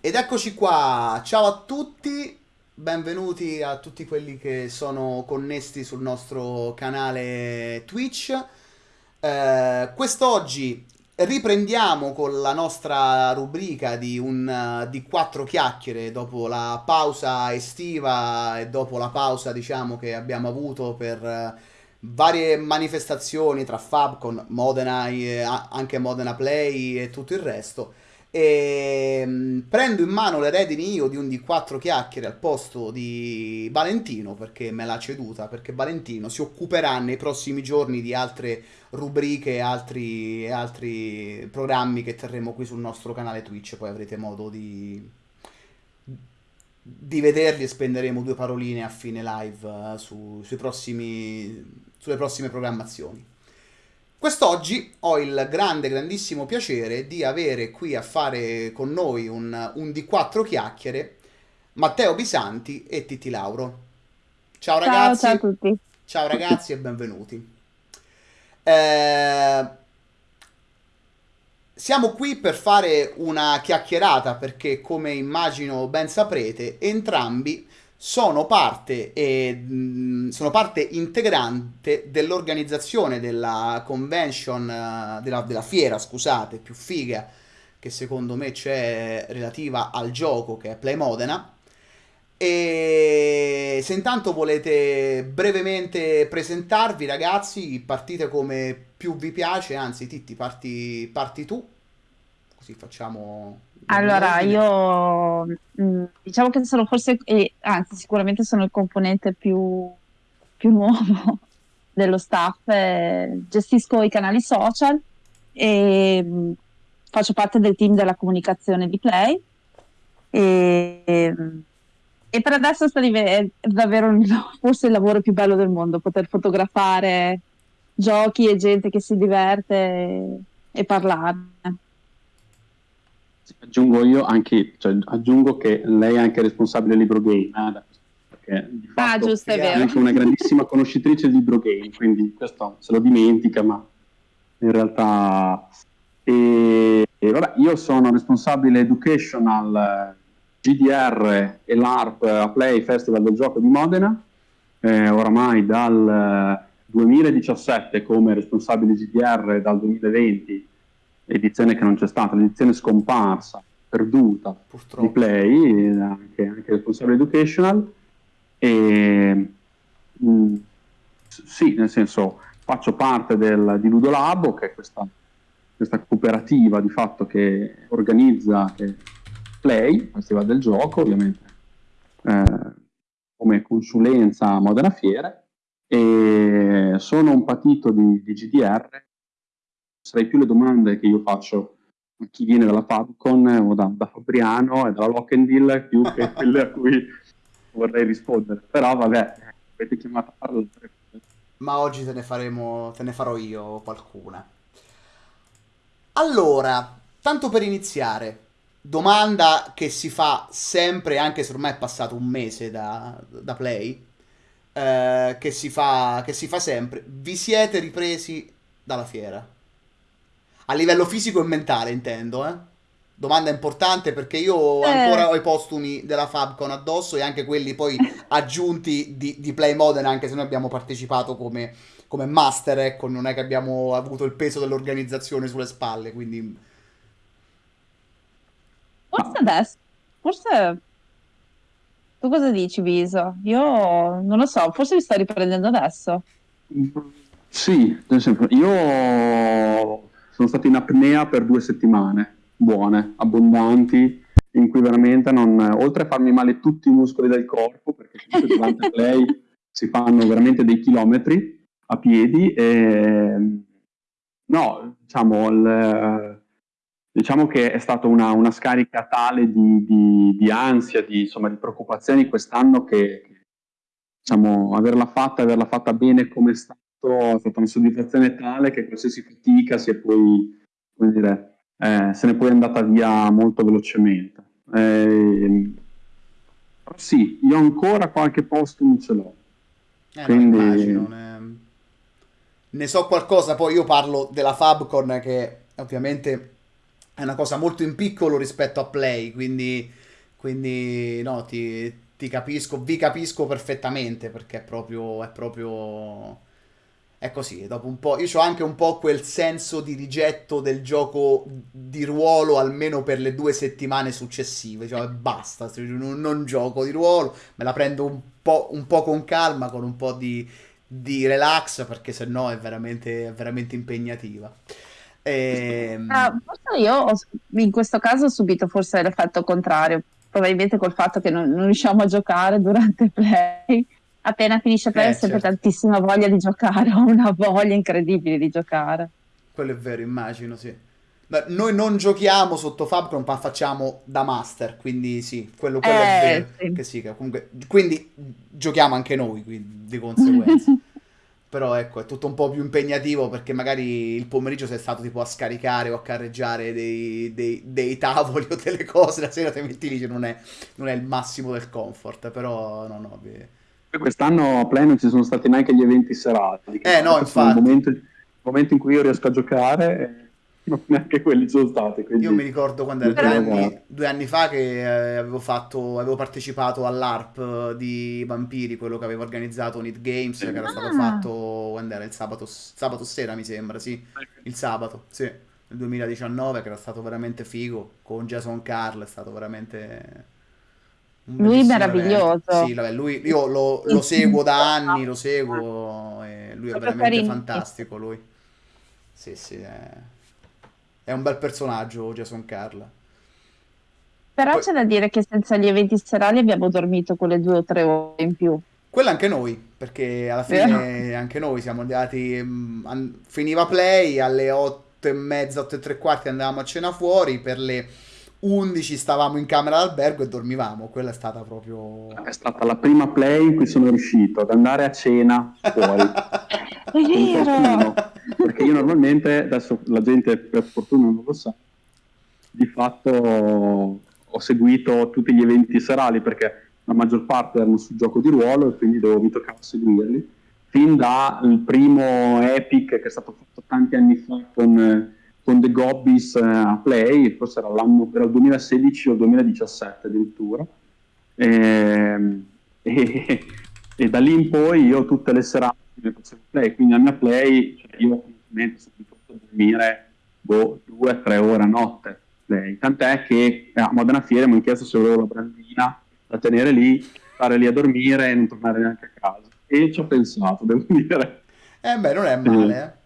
Ed eccoci qua, ciao a tutti, benvenuti a tutti quelli che sono connessi sul nostro canale Twitch. Eh, quest'oggi riprendiamo con la nostra rubrica di, un, di quattro chiacchiere dopo la pausa estiva e dopo la pausa diciamo che abbiamo avuto per eh, varie manifestazioni tra Fabcon, Modena, eh, anche Modena Play e tutto il resto. E mh, prendo in mano le redini io di un di quattro chiacchiere al posto di Valentino perché me l'ha ceduta. Perché Valentino si occuperà nei prossimi giorni di altre rubriche e altri, altri programmi che terremo qui sul nostro canale Twitch. Poi avrete modo di, di vederli e spenderemo due paroline a fine live uh, su, prossimi, sulle prossime programmazioni. Quest'oggi ho il grande, grandissimo piacere di avere qui a fare con noi un, un di quattro chiacchiere Matteo Bisanti e Titti Lauro. Ciao ragazzi. Ciao, ciao a tutti. Ciao ragazzi e benvenuti. Eh, siamo qui per fare una chiacchierata perché, come immagino ben saprete, entrambi sono parte, e, sono parte integrante dell'organizzazione della convention, eh, della, della fiera, scusate, più figa che secondo me c'è relativa al gioco che è Play Modena. E se intanto volete brevemente presentarvi, ragazzi, partite come più vi piace, anzi, Titti, parti, parti tu, così facciamo allora, io mm, diciamo che sono forse, eh, anzi sicuramente sono il componente più, più nuovo dello staff, eh, gestisco i canali social e mh, mm, faccio parte del team della comunicazione di Play. E, e per adesso sta è davvero forse il lavoro più bello del mondo, poter fotografare giochi e gente che si diverte e, e parlarne aggiungo io anche, cioè, aggiungo che lei è anche responsabile del libro game, eh, perché di ah, fatto ah, giusto, è, è anche una grandissima conoscitrice del libro game, quindi questo se lo dimentica, ma in realtà... E, e vabbè, io sono responsabile educational GDR e l'ARP a Play Festival del Gioco di Modena, eh, oramai dal 2017 come responsabile GDR dal 2020 edizione che non c'è stata, l'edizione scomparsa, perduta Purtroppo. di Play, anche, anche responsabile educational, e mh, mm, sì, nel senso faccio parte del, di Ludolabo, che è questa, questa cooperativa di fatto che organizza che Play, Festival del Gioco, ovviamente eh, come consulenza a Modena Fiere, e sono un patito di, di GDR sarei più le domande che io faccio a chi viene dalla Fabcon o da, da Fabriano e dalla Lockendil più che quelle a cui vorrei rispondere. Però vabbè, avete chiamato a parlare. Ma oggi te ne, faremo, te ne farò io qualcuna. Allora, tanto per iniziare, domanda che si fa sempre, anche se ormai è passato un mese da, da Play, eh, che, si fa, che si fa sempre, vi siete ripresi dalla fiera? A livello fisico e mentale, intendo, eh? Domanda importante perché io eh. ancora ho i postumi della Fabcon addosso e anche quelli poi aggiunti di, di Play Modern, anche se noi abbiamo partecipato come, come master, ecco, non è che abbiamo avuto il peso dell'organizzazione sulle spalle, quindi... Forse adesso, forse... Tu cosa dici, Viso? Io non lo so, forse mi sta riprendendo adesso. Sì, nel senso, io sono stato in apnea per due settimane, buone, abbondanti, in cui veramente non, oltre a farmi male tutti i muscoli del corpo, perché durante lei si fanno veramente dei chilometri a piedi, e, no, diciamo, il, diciamo che è stata una, una scarica tale di, di, di ansia, di, insomma, di preoccupazioni quest'anno che, diciamo, averla fatta, averla fatta bene come è stato, è stata una soddisfazione tale che qualsiasi fatica si è poi, come dire, eh, se ne è poi andata via molto velocemente. Eh, sì, io ancora qualche posto non ce l'ho. Eh, Quindi... immagino, ne... ne so qualcosa, poi io parlo della Fabcon che ovviamente è una cosa molto in piccolo rispetto a Play, quindi, quindi no, ti, ti capisco, vi capisco perfettamente perché è proprio, è proprio, è così. Dopo un po', io ho anche un po' quel senso di rigetto del gioco di ruolo almeno per le due settimane successive, cioè basta, non, non gioco di ruolo, me la prendo un po', un po' con calma, con un po' di, di relax perché sennò è veramente, è veramente impegnativa. Ehm... Ah, forse io ho, in questo caso ho subito forse l'effetto contrario, probabilmente col fatto che non, non riusciamo a giocare durante play. Appena finisce play eh, ho sempre certo. tantissima voglia di giocare, ho una voglia incredibile di giocare. Quello è vero, immagino, sì. Beh, noi non giochiamo sotto Fabcom, ma facciamo da master, quindi sì, quello, quello eh, è vero. Sì. Che sì, che comunque, quindi giochiamo anche noi, quindi, di conseguenza. Però ecco, è tutto un po' più impegnativo perché magari il pomeriggio sei stato tipo a scaricare o a carreggiare dei, dei, dei tavoli o delle cose, la sera ti metti lì, non è, non è il massimo del comfort, però no, no. Vi... Quest'anno a Play non ci sono stati neanche gli eventi serati. Eh no, infatti. Il momento, il momento in cui io riesco a giocare neanche quelli sono stati. Quindi... Io mi ricordo quando era due anni, due anni, fa che eh, avevo, fatto, avevo partecipato all'ARP di Vampiri, quello che aveva organizzato Need Games, che era stato ah. fatto quando era il sabato, sabato sera, mi sembra, sì, il sabato, sì, nel 2019, che era stato veramente figo, con Jason Carl, è stato veramente... Lui meraviglioso. Sì, vabbè, lui, io lo, lo, seguo da anni, lo seguo, lui è veramente fantastico, lui. Sì, sì, è è un bel personaggio Jason Carla. Però Poi... c'è da dire che senza gli eventi serali abbiamo dormito quelle due o tre ore in più. Quella anche noi, perché alla fine anche noi siamo andati, mh, finiva play, alle otto e mezza, otto e tre quarti andavamo a cena fuori, per le 11 stavamo in camera d'albergo e dormivamo, quella è stata proprio... È stata la prima play in cui sono riuscito ad andare a cena fuori. è vero! perché io normalmente, adesso la gente per fortuna non lo sa, di fatto ho seguito tutti gli eventi serali perché la maggior parte erano sul gioco di ruolo e quindi dovevo, mi toccava seguirli, fin dal primo Epic che è stato fatto tanti anni fa con, con The Gobbies eh, a Play, forse era l'anno, era il 2016 o il 2017 addirittura, e, ehm, e, e da lì in poi io tutte le serate mi facevo play, quindi a mia play cioè io ovviamente sono abituato a dormire boh, due o tre ore a notte. Play. Tant'è che a Modena Fiere mi hanno chiesto se volevo la brandina da tenere lì, stare lì a dormire e non tornare neanche a casa. E ci ho pensato, devo dire. Eh beh, non è male, eh.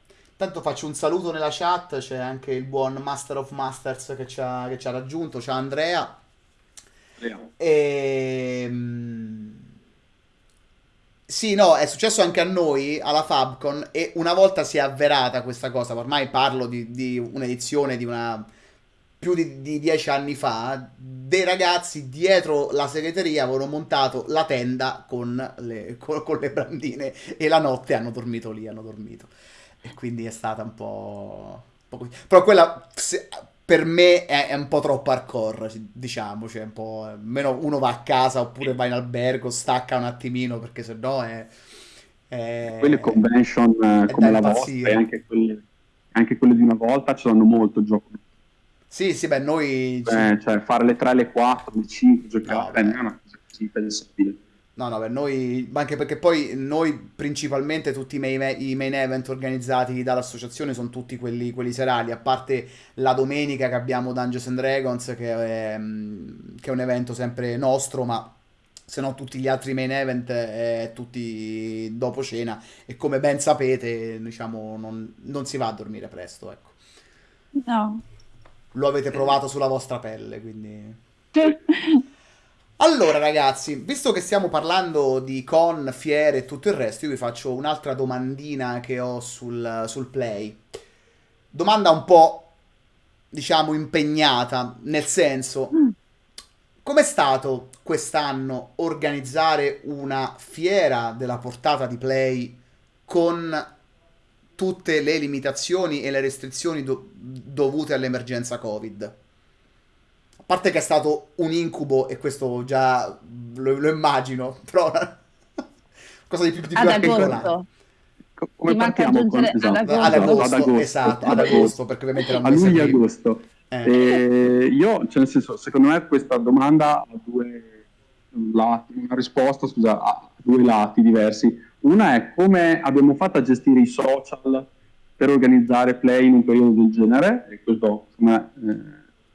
Tanto faccio un saluto nella chat, c'è anche il buon Master of Masters che ci ha, che ci ha raggiunto, c'è Andrea. Andrea. E... Ehm, sì, no, è successo anche a noi alla Fabcon e una volta si è avverata questa cosa, ormai parlo di, di un'edizione di una più di, di, dieci anni fa, dei ragazzi dietro la segreteria avevano montato la tenda con le, con, con le brandine e la notte hanno dormito lì, hanno dormito. E quindi è stata un po'... Un po Però quella se, per me è, è, un po' troppo hardcore, diciamo, cioè un po'... Meno uno va a casa oppure va in albergo, stacca un attimino perché sennò è... è quelle convention è come la vostra e anche quelle, anche quelle, di una volta ci danno molto gioco. Sì, sì, beh, noi... Beh, cioè fare le 3, le 4, le 5, giocare, no, beh, non è una cosa così pensabile. No, no, per noi, anche perché poi noi principalmente tutti i main, i main event organizzati dall'associazione sono tutti quelli, quelli, serali, a parte la domenica che abbiamo Dungeons and Dragons, che è, che è un evento sempre nostro, ma se no tutti gli altri main event è tutti dopo cena e come ben sapete, diciamo, non, non si va a dormire presto, ecco. No. Lo avete provato sulla vostra pelle, quindi... Allora, ragazzi, visto che stiamo parlando di con, fiere e tutto il resto, io vi faccio un'altra domandina che ho sul, sul play. Domanda un po', diciamo, impegnata, nel senso, mm. com'è stato quest'anno organizzare una fiera della portata di play con tutte le limitazioni e le restrizioni do- dovute all'emergenza Covid? A parte che è stato un incubo, e questo già lo, lo immagino, però cosa di più, di più articolare. Come partiamo con, esatto, ad, agosto, ad agosto, esatto, ad agosto, perché ovviamente a luglio agosto. Eh. io, cioè nel senso, secondo me questa domanda ha due lati, una risposta, scusa, ha due lati diversi. Una è come abbiamo fatto a gestire i social per organizzare play in un periodo del genere, e questo, insomma, eh,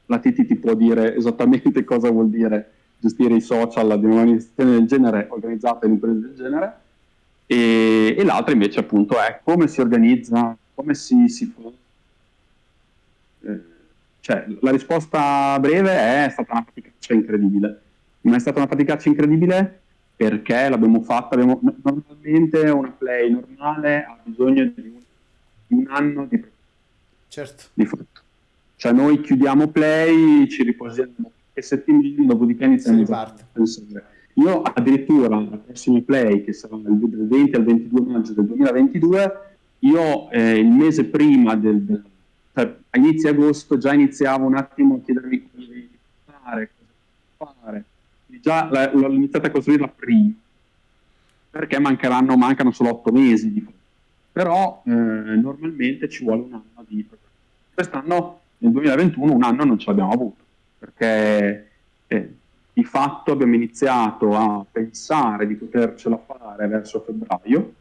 la TT ti può dire esattamente cosa vuol dire gestire i social di un'organizzazione del genere organizzata in un periodo del genere, e, e l'altra invece appunto è come si organizza, come si, si fa. Eh, cioè, la risposta breve è stata una faticaccia incredibile, ma è stata una faticaccia incredibile perché l'abbiamo fatta, abbiamo, normalmente una play normale ha bisogno di un, di un anno di, certo. di. Cioè noi chiudiamo play, ci riposiamo e settimane, dopodiché iniziamo a pensare. Io addirittura la prossima play, che sarà dal 20 al 22 maggio del 2022, io eh, il mese prima del, del a inizio agosto già iniziavo un attimo a chiedermi cosa devi fare, cosa fare. Quindi già l'ho iniziata a costruirla prima, perché mancheranno, mancano solo otto mesi però eh, normalmente ci vuole un anno di quest'anno nel 2021 un anno non ce l'abbiamo avuto perché eh, di fatto abbiamo iniziato a pensare di potercela fare verso febbraio,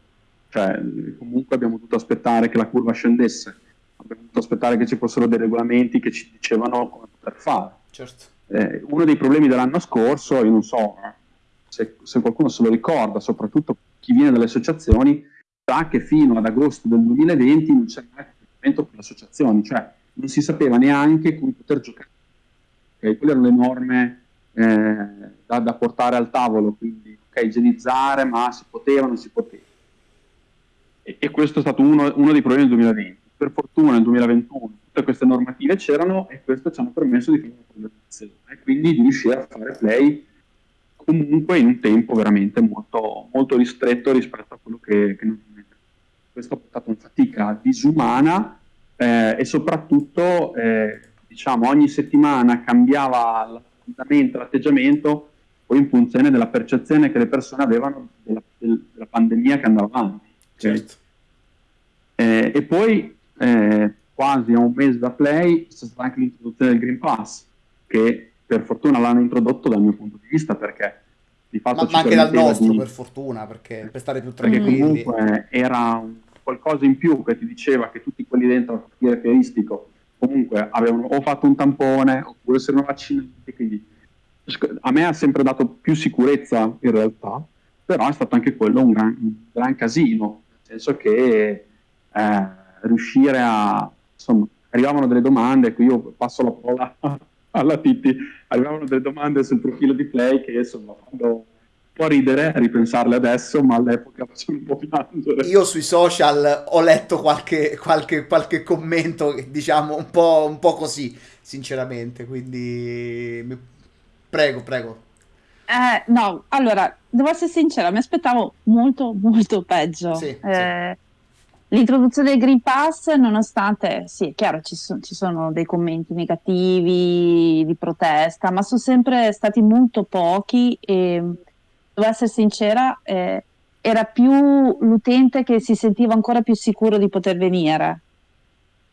cioè comunque abbiamo dovuto aspettare che la curva scendesse, abbiamo dovuto aspettare che ci fossero dei regolamenti che ci dicevano come poter fare. Certo. Eh, uno dei problemi dell'anno scorso, io non so se, se, qualcuno se lo ricorda, soprattutto chi viene dalle associazioni, sa che fino ad agosto del 2020 non c'era mai riferimento per le associazioni, cioè non si sapeva neanche come poter giocare Okay? Quelle erano le norme eh, da, da, portare al tavolo, quindi ok, igienizzare, ma si poteva, non si poteva. E, e questo è stato uno, uno, dei problemi del 2020. Per fortuna nel 2021 tutte queste normative c'erano e questo ci hanno permesso di fare una programmazione e quindi di riuscire a fare play comunque in un tempo veramente molto, molto ristretto rispetto a quello che, che normalmente. Questo ha portato una fatica disumana eh, e soprattutto eh, diciamo, ogni settimana cambiava l'atteggiamento, poi in funzione della percezione che le persone avevano della, della pandemia che andava avanti. Certo. Eh, e poi, eh, quasi a un mese da Play, c'è stata anche l'introduzione del Green Pass, che per fortuna l'hanno introdotto dal mio punto di vista, perché di fatto... Ma, ma anche dal nostro, di... per fortuna, perché per stare più tranquilli. Perché comunque era un, qualcosa in più che ti diceva che tutti quelli dentro al quartiere comunque avevano o fatto un tampone oppure si erano vaccinati, quindi a me ha sempre dato più sicurezza in realtà, però è stato anche quello un gran, un gran casino, nel senso che eh, riuscire a, insomma, arrivavano delle domande, qui io passo la parola alla Titti, arrivavano delle domande sul profilo di Play che insomma quando può ridere a ripensarle adesso, ma all'epoca facevano un po' piangere. Io sui social ho letto qualche, qualche, qualche commento, diciamo, un po', un po' così, sinceramente, quindi prego, prego. Eh, no, allora, devo essere sincera, mi aspettavo molto, molto peggio. Sì, eh, sì. L'introduzione del Green Pass, nonostante, sì, è chiaro, ci, so, ci, sono dei commenti negativi di protesta, ma sono sempre stati molto pochi e devo essere sincera, eh, era più l'utente che si sentiva ancora più sicuro di poter venire.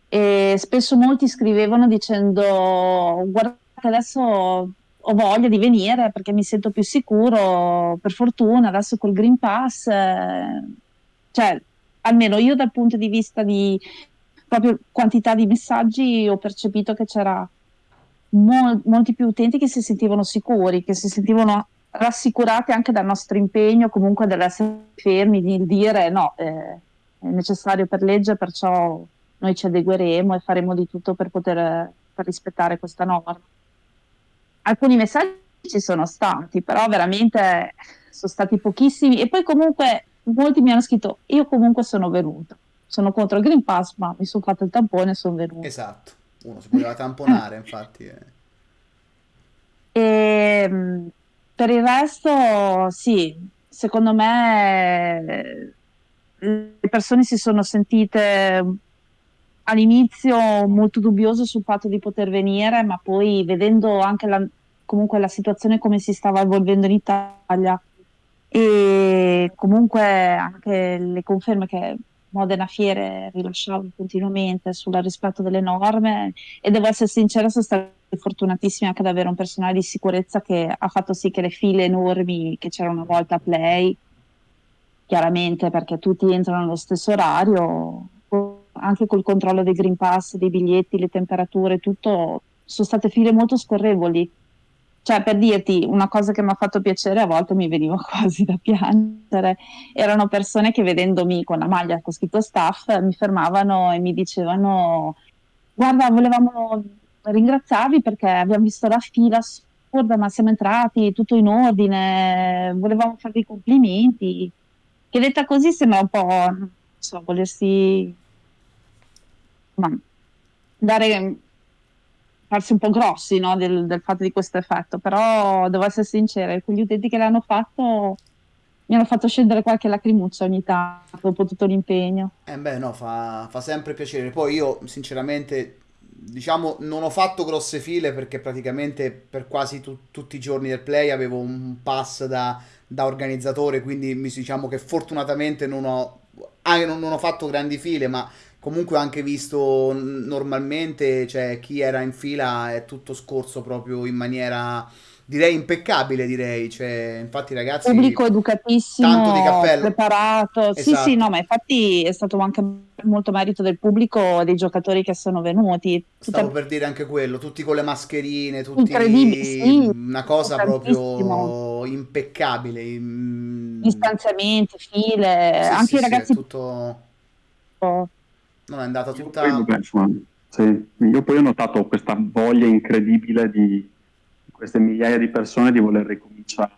E spesso molti scrivevano dicendo guardate adesso ho voglia di venire perché mi sento più sicuro, per fortuna adesso col Green Pass, eh, cioè almeno io dal punto di vista di proprio quantità di messaggi ho percepito che c'era mo- molti più utenti che si sentivano sicuri, che si sentivano rassicurate anche dal nostro impegno comunque dell'essere fermi, di dire no, eh, è necessario per legge, perciò noi ci adegueremo e faremo di tutto per poter per rispettare questa norma. Alcuni messaggi ci sono stati, però veramente sono stati pochissimi e poi comunque molti mi hanno scritto io comunque sono venuto, sono contro il Green Pass ma mi sono fatto il tampone e sono venuto. Esatto, uno si poteva tamponare infatti. Eh. E, ehm, per il resto, sì, secondo me le persone si sono sentite all'inizio molto dubbiose sul fatto di poter venire, ma poi vedendo anche la, comunque la situazione come si stava evolvendo in Italia e comunque anche le conferme che Modena Fiere rilasciavano continuamente sul rispetto delle norme e devo essere sincera, sono stata fortunatissima anche ad avere un personale di sicurezza che ha fatto sì che le file enormi che c'erano una volta a Play, chiaramente perché tutti entrano allo stesso orario, anche col controllo dei Green Pass, dei biglietti, le temperature, tutto, sono state file molto scorrevoli cioè, per dirti una cosa che mi ha fatto piacere, a volte mi veniva quasi da piangere. Erano persone che vedendomi con la maglia con scritto staff mi fermavano e mi dicevano: Guarda, volevamo ringraziarvi perché abbiamo visto la fila assurda, ma siamo entrati tutto in ordine, volevamo farvi i complimenti. Che detta così sembra un po', non so, volersi ma, dare farsi un po' grossi no, del, del, fatto di questo effetto, però devo essere sincera, quegli utenti che l'hanno fatto mi hanno fatto scendere qualche lacrimuccia ogni tanto dopo tutto l'impegno. Eh beh no, fa, fa sempre piacere. Poi io sinceramente diciamo non ho fatto grosse file perché praticamente per quasi tu, tutti i giorni del play avevo un pass da, da organizzatore, quindi diciamo che fortunatamente non ho, ah, non, non ho fatto grandi file, ma Comunque ho anche visto normalmente, cioè chi era in fila è tutto scorso proprio in maniera direi impeccabile, direi, cioè, infatti ragazzi pubblico educatissimo, tanto di cappello. preparato. Esatto. Sì, sì, esatto. no, ma infatti è stato anche molto merito del pubblico dei giocatori che sono venuti. Tutta... Stavo per dire anche quello, tutti con le mascherine, tutti incredibili, sì, una cosa proprio impeccabile. Distanziamenti, file, sì, anche sì, i ragazzi tutto non è andata tutta... Io poi, insomma, sì. Io poi ho notato questa voglia incredibile di, di queste migliaia di persone di voler ricominciare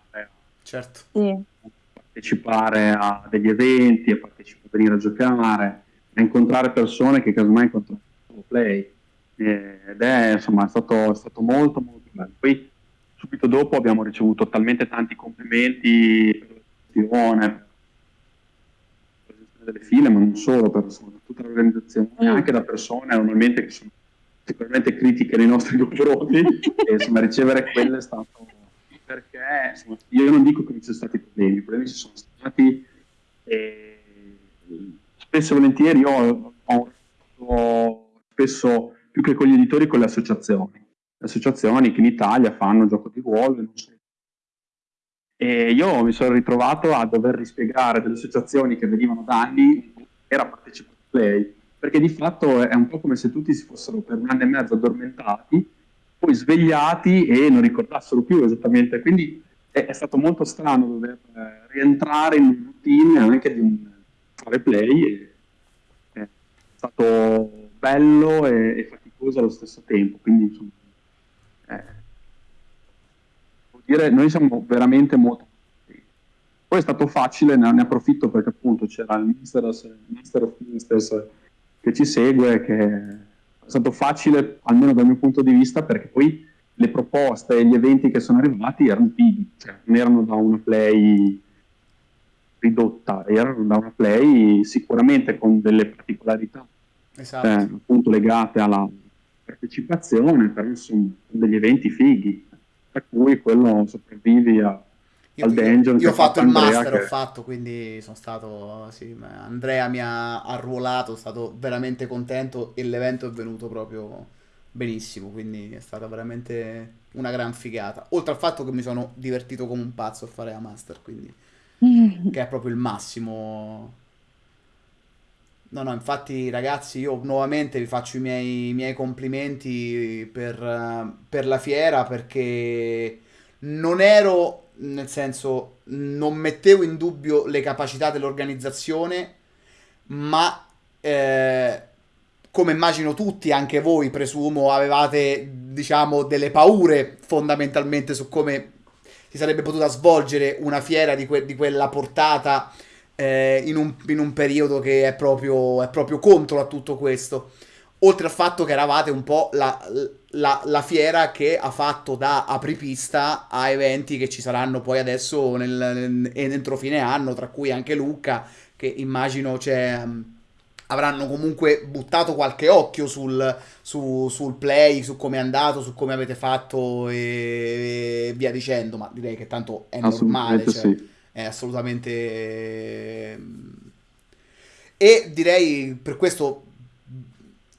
certo. a partecipare a degli eventi, a, partecipare, a venire a giocare, a incontrare persone che casomai incontrano solo play. Ed è, insomma, è stato, è stato molto molto bello. Poi subito dopo abbiamo ricevuto talmente tanti complimenti per la gestione, delle file, ma non solo, per insomma, tutta l'organizzazione, mm. anche da persone normalmente che sono sicuramente critiche nei nostri confronti, e insomma ricevere quelle è stato perché insomma, io non dico che non ci sono stati problemi, i problemi ci sono stati e spesso e volentieri io ho, ho spesso più che con gli editori con le associazioni, le associazioni che in Italia fanno gioco di ruolo e solo e io mi sono ritrovato a dover rispiegare delle associazioni che venivano da anni era partecipato play, perché di fatto è un po' come se tutti si fossero per un anno e mezzo addormentati, poi svegliati e non ricordassero più esattamente. Quindi è, è stato molto strano dover eh, rientrare in un routine anche di un fare play. E, è stato bello e, e, faticoso allo stesso tempo. Quindi insomma, eh, dire, noi siamo veramente molto poi è stato facile, ne, approfitto perché appunto c'era il Minister of Ministers che ci segue, che è stato facile, almeno dal mio punto di vista, perché poi le proposte e gli eventi che sono arrivati erano pigli, cioè non erano da una play ridotta, erano da una play sicuramente con delle particolarità esatto. eh, appunto legate alla partecipazione, però insomma degli eventi fighi per cui quello sopravvivi a, io, al dungeon. Io, io ho fatto il Andrea master, che... ho fatto, quindi sono stato, sì, Andrea mi ha arruolato, sono stato veramente contento e l'evento è venuto proprio benissimo, quindi è stata veramente una gran figata. Oltre al fatto che mi sono divertito come un pazzo a fare la master, quindi che è proprio il massimo No, no, infatti ragazzi io nuovamente vi faccio i miei, i miei complimenti per, per, la fiera perché non ero, nel senso, non mettevo in dubbio le capacità dell'organizzazione, ma eh, come immagino tutti, anche voi presumo, avevate, diciamo, delle paure fondamentalmente su come si sarebbe potuta svolgere una fiera di, que- di quella portata eh, in, un, in, un, periodo che è proprio, è proprio, contro a tutto questo. Oltre al fatto che eravate un po' la, la, la, fiera che ha fatto da apripista a eventi che ci saranno poi adesso nel, nel, entro fine anno, tra cui anche Lucca, che immagino cioè, avranno comunque buttato qualche occhio sul, su, sul play, su come è andato, su come avete fatto e, e via dicendo, ma direi che tanto è normale. Cioè, sì è assolutamente... E direi per questo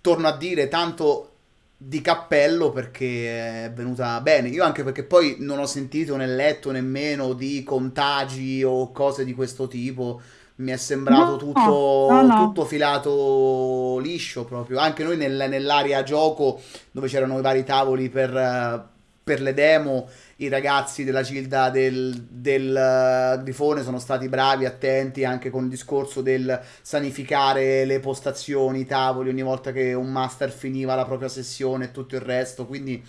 torno a dire tanto di cappello perché è venuta bene. Io anche perché poi non ho sentito né letto nemmeno di contagi o cose di questo tipo. Mi è sembrato No, tutto, no, no. tutto filato liscio proprio. Anche noi nel- nell'area gioco dove c'erano i vari tavoli per, eh, per le demo, i ragazzi della Gilda del, del eh, Grifone sono stati bravi, attenti anche con il discorso del sanificare le postazioni, i tavoli ogni volta che un master finiva la propria sessione e tutto il resto. Quindi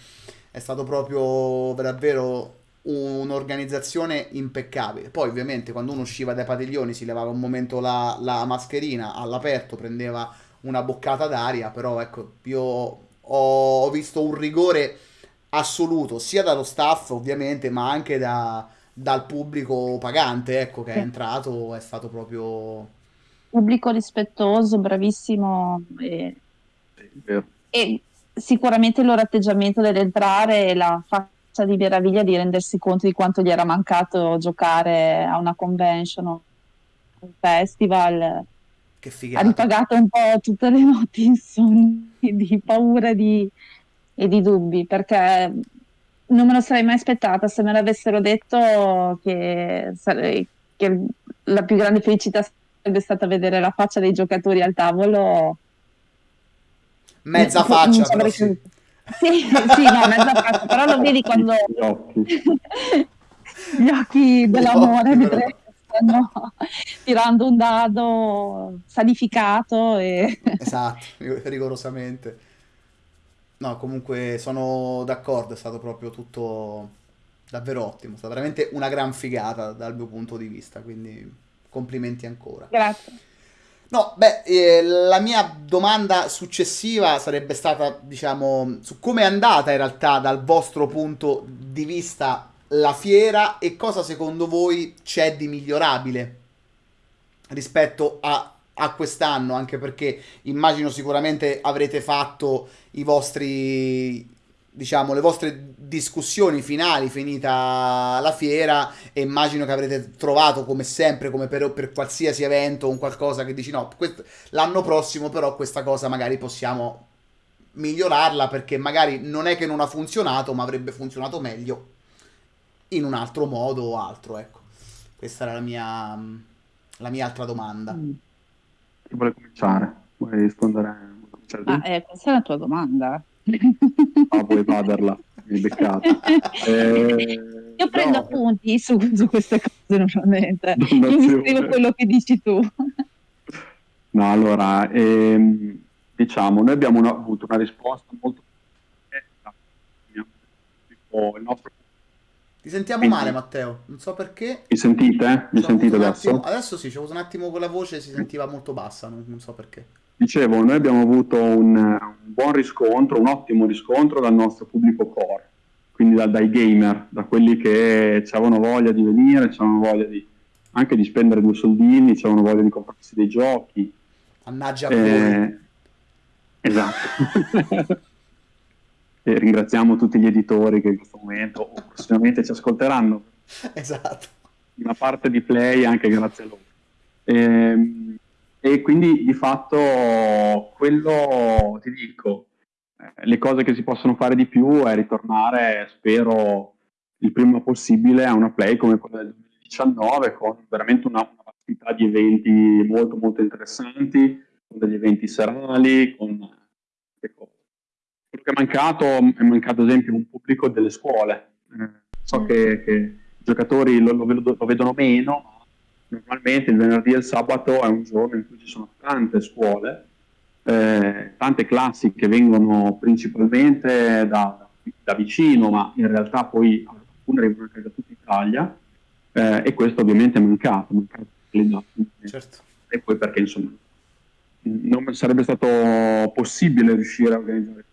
è stato proprio davvero un'organizzazione impeccabile. Poi, ovviamente, quando uno usciva dai padiglioni si levava un momento la, la mascherina all'aperto, prendeva una boccata d'aria. Però, ecco, io ho, ho visto un rigore assoluto sia dallo staff, ovviamente, ma anche da- dal pubblico pagante, ecco, che è entrato. È stato proprio. Pubblico rispettoso, bravissimo e, e sicuramente il loro atteggiamento nell'entrare e la faccia di meraviglia di rendersi conto di quanto gli era mancato giocare a una convention o un festival. Che Ha figata. ripagato un po' tutte le notti insonni di paura di, e di dubbi, perché non me lo sarei mai aspettata se me l'avessero detto che, sare- che la più grande felicità sarebbe stata vedere la faccia dei giocatori al tavolo. Mezza Non- faccia, però sì. Sì, sì, no, mezza faccia, però lo vedi quando Gli occhi. gli occhi dell'amore però. stanno tirando un dado sanificato e Esatto, rigorosamente. No, comunque sono d'accordo, è stato proprio tutto davvero ottimo, è stata veramente una gran figata dal mio punto di vista, quindi complimenti ancora. grazie. No, beh, eh, la mia domanda successiva sarebbe stata, diciamo, su come è andata in realtà dal vostro punto di vista la fiera e cosa secondo voi c'è di migliorabile rispetto a, a quest'anno, anche perché immagino sicuramente avrete fatto i vostri, diciamo, le vostre discussioni finali finita la fiera e immagino che avrete trovato come sempre, come per, per qualsiasi evento, un qualcosa che dici no, l'anno prossimo però questa cosa magari possiamo migliorarla perché magari non è che non ha funzionato, ma avrebbe funzionato meglio in un altro modo o altro, ecco. Questa era la mia, la mia altra domanda. Mm. Chi vuole cominciare? Vuoi rispondere? vuoi cominciare? Ah, eh, questa è la tua domanda? Ah, vuoi evaderla? Mi beccata. Eh, Io prendo no, appunti su, su queste cose normalmente. Io mi scrivo quello che dici tu. No, allora, ehm, diciamo, noi abbiamo una- avuto una risposta molto. Tipo, il nostro... Ti sentiamo Quindi- male, Matteo. Non so perché. Mi sentite? Mi sentite adesso? attimo- adesso sì, c'è avuto un attimo con la voce, si sentiva molto bassa, non, non so perché. Dicevo, noi abbiamo avuto un, un buon riscontro, un ottimo riscontro dal nostro pubblico core, quindi da- dai gamer, da quelli che avevano voglia di venire, avevano voglia di, anche di spendere due soldini, avevano voglia di comprarsi dei giochi. Mannaggia a voi. Eh, esatto. e ringraziamo tutti gli editori che in questo momento o prossimamente ci ascolteranno Esatto. una parte di play anche grazie a loro. Ehm, E, quindi di fatto quello ti dico, eh, le cose che si possono fare di più è ritornare, spero, il prima possibile a una play come quella del 2019 con veramente una, una vastità di eventi molto molto interessanti, con degli eventi serali, con che è mancato è mancato ad esempio un pubblico delle scuole. Eh, so Mm. che, che i giocatori lo, lo lo vedono meno, ma normalmente il venerdì e il sabato è un giorno in cui ci sono tante scuole, eh, tante classi che vengono principalmente da, da vicino, ma in realtà poi alcune arrivano anche da tutta Italia, eh, e questo ovviamente è mancato, mancato. Certo. e poi perché insomma non sarebbe stato possibile riuscire a organizzare.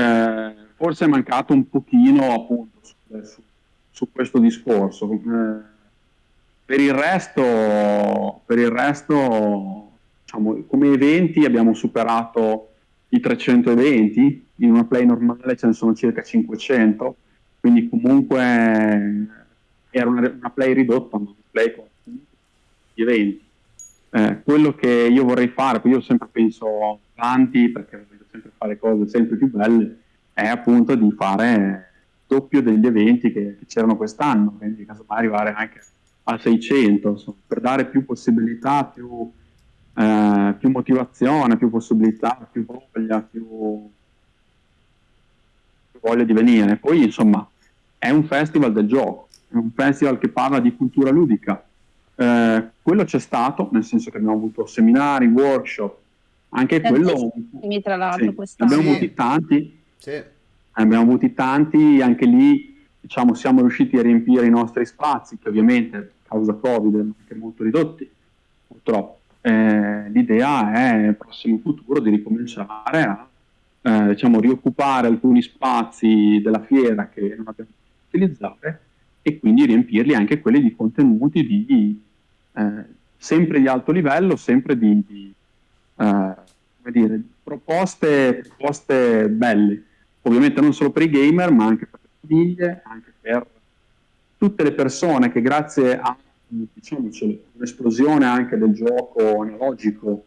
Eh, forse è mancato un pochino appunto su, su- questo discorso. Eh, per il resto, per il resto diciamo, come eventi abbiamo superato i 300 eventi, in una play normale ce ne sono circa 500, quindi comunque era una, una play ridotta, ma una play con gli eventi. Eh, quello che io vorrei fare, io sempre penso avanti perché voglio sempre fare cose sempre più belle, è appunto di fare doppio degli eventi che, che c'erano quest'anno, quindi casomai arrivare anche a 600, insomma, per dare più possibilità, più, eh, più motivazione, più possibilità, più voglia, più, più voglia di venire. Poi insomma è un festival del gioco, è un festival che parla di cultura ludica, eh, quello c'è stato, nel senso che abbiamo avuto seminari, workshop, anche quello... Tra l'altro, sì, abbiamo avuti tanti, sì. abbiamo avuti tanti, anche lì diciamo, siamo riusciti a riempire i nostri spazi, che ovviamente a causa Covid erano anche molto ridotti, purtroppo. Eh, l'idea è nel prossimo futuro di ricominciare a eh, diciamo, rioccupare alcuni spazi della fiera che non abbiamo potuto utilizzare e quindi riempirli anche quelli di contenuti di eh, sempre di alto livello, sempre di, di eh, dire, proposte, proposte belle, ovviamente non solo per i gamer, ma anche per le famiglie, anche per tutte le persone che grazie a diciamocelo, un'esplosione anche del gioco analogico,